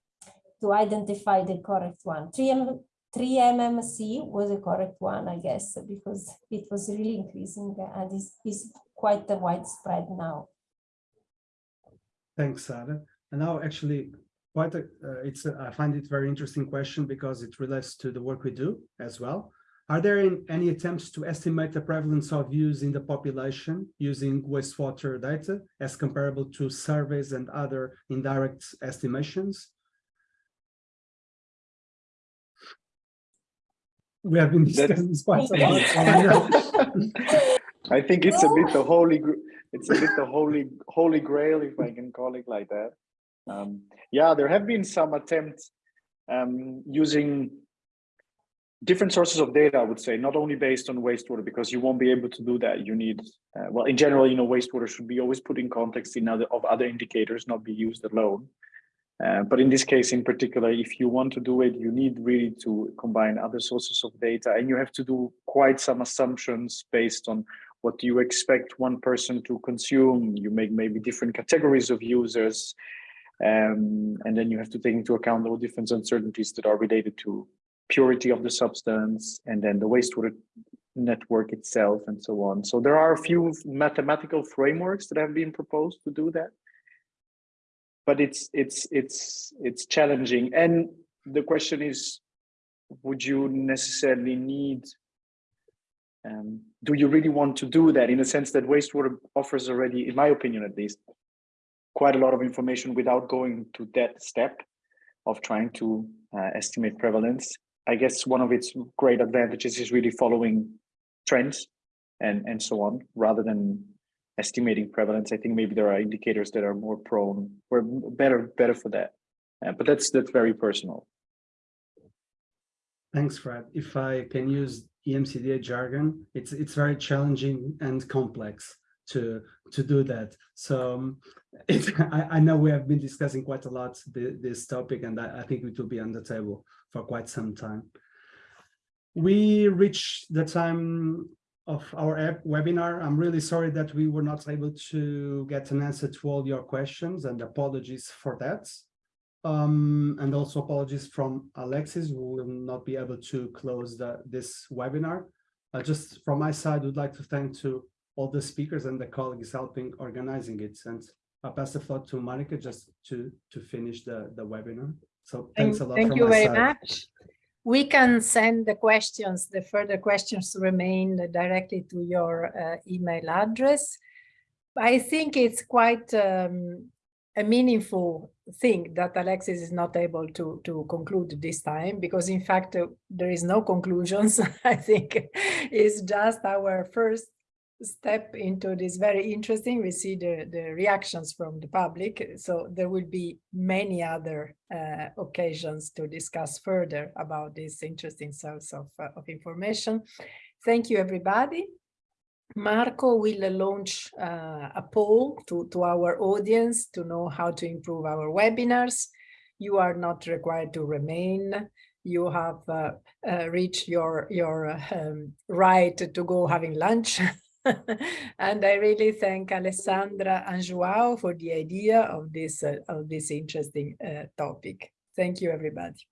to identify the correct one. 3M, 3MMC was a correct one, I guess, because it was really increasing and is, is quite widespread now. Thanks, Sarah. And now actually quite a, uh, it's a, I find it very interesting question because it relates to the work we do as well. Are there any attempts to estimate the prevalence of use in the population using wastewater data as comparable to surveys and other indirect estimations? We have been discussing this quite a lot. I think it's a bit the holy, it's a bit the holy, holy grail, if I can call it like that. Um, yeah, there have been some attempts um, using different sources of data, I would say, not only based on wastewater, because you won't be able to do that. You need, uh, well, in general, you know, wastewater should be always put in context in other of other indicators, not be used alone. Uh, but in this case, in particular, if you want to do it, you need really to combine other sources of data, and you have to do quite some assumptions based on what do you expect one person to consume. You make maybe different categories of users, um, and then you have to take into account all different uncertainties that are related to purity of the substance and then the wastewater network itself and so on. So there are a few mathematical frameworks that have been proposed to do that. But it's it's it's it's challenging. And the question is, would you necessarily need um, do you really want to do that in a sense that wastewater offers already, in my opinion at least, quite a lot of information without going to that step of trying to uh, estimate prevalence. I guess one of its great advantages is really following trends and, and so on, rather than estimating prevalence. I think maybe there are indicators that are more prone or better better for that. Uh, but that's that's very personal. Thanks, Fred. If I can use EMCDDA jargon, it's it's very challenging and complex to to do that. So um, it, [LAUGHS] I, I, know we have been discussing quite a lot the, this topic, and I, I, think it will be on the table for quite some time. We reached the time of our webinar. I'm really sorry that we were not able to get an answer to all your questions, and apologies for that. Um, and also apologies from Alexis, who will not be able to close the, this webinar. Uh, just from my side, would like to thank to all the speakers and the colleagues helping organizing it. And I'll pass the floor to Monica just to, to finish the, the webinar. So thanks a lot. Thank you very side. much. We can send the questions, the further questions remain directly to your uh, email address. I think it's quite um, a meaningful thing that Alexis is not able to, to conclude this time, because in fact, uh, there is no conclusions. [LAUGHS] I think it's just our first step into this very interesting. We see the, the reactions from the public. So there will be many other uh, occasions to discuss further about this interesting source of, uh, of information. Thank you, everybody. Marco will launch uh, a poll to, to our audience to know how to improve our webinars. You are not required to remain. You have uh, uh, reached your, your um, right to go having lunch. [LAUGHS] and I really thank Alessandra and João for the idea of this, uh, of this interesting uh, topic. Thank you, everybody.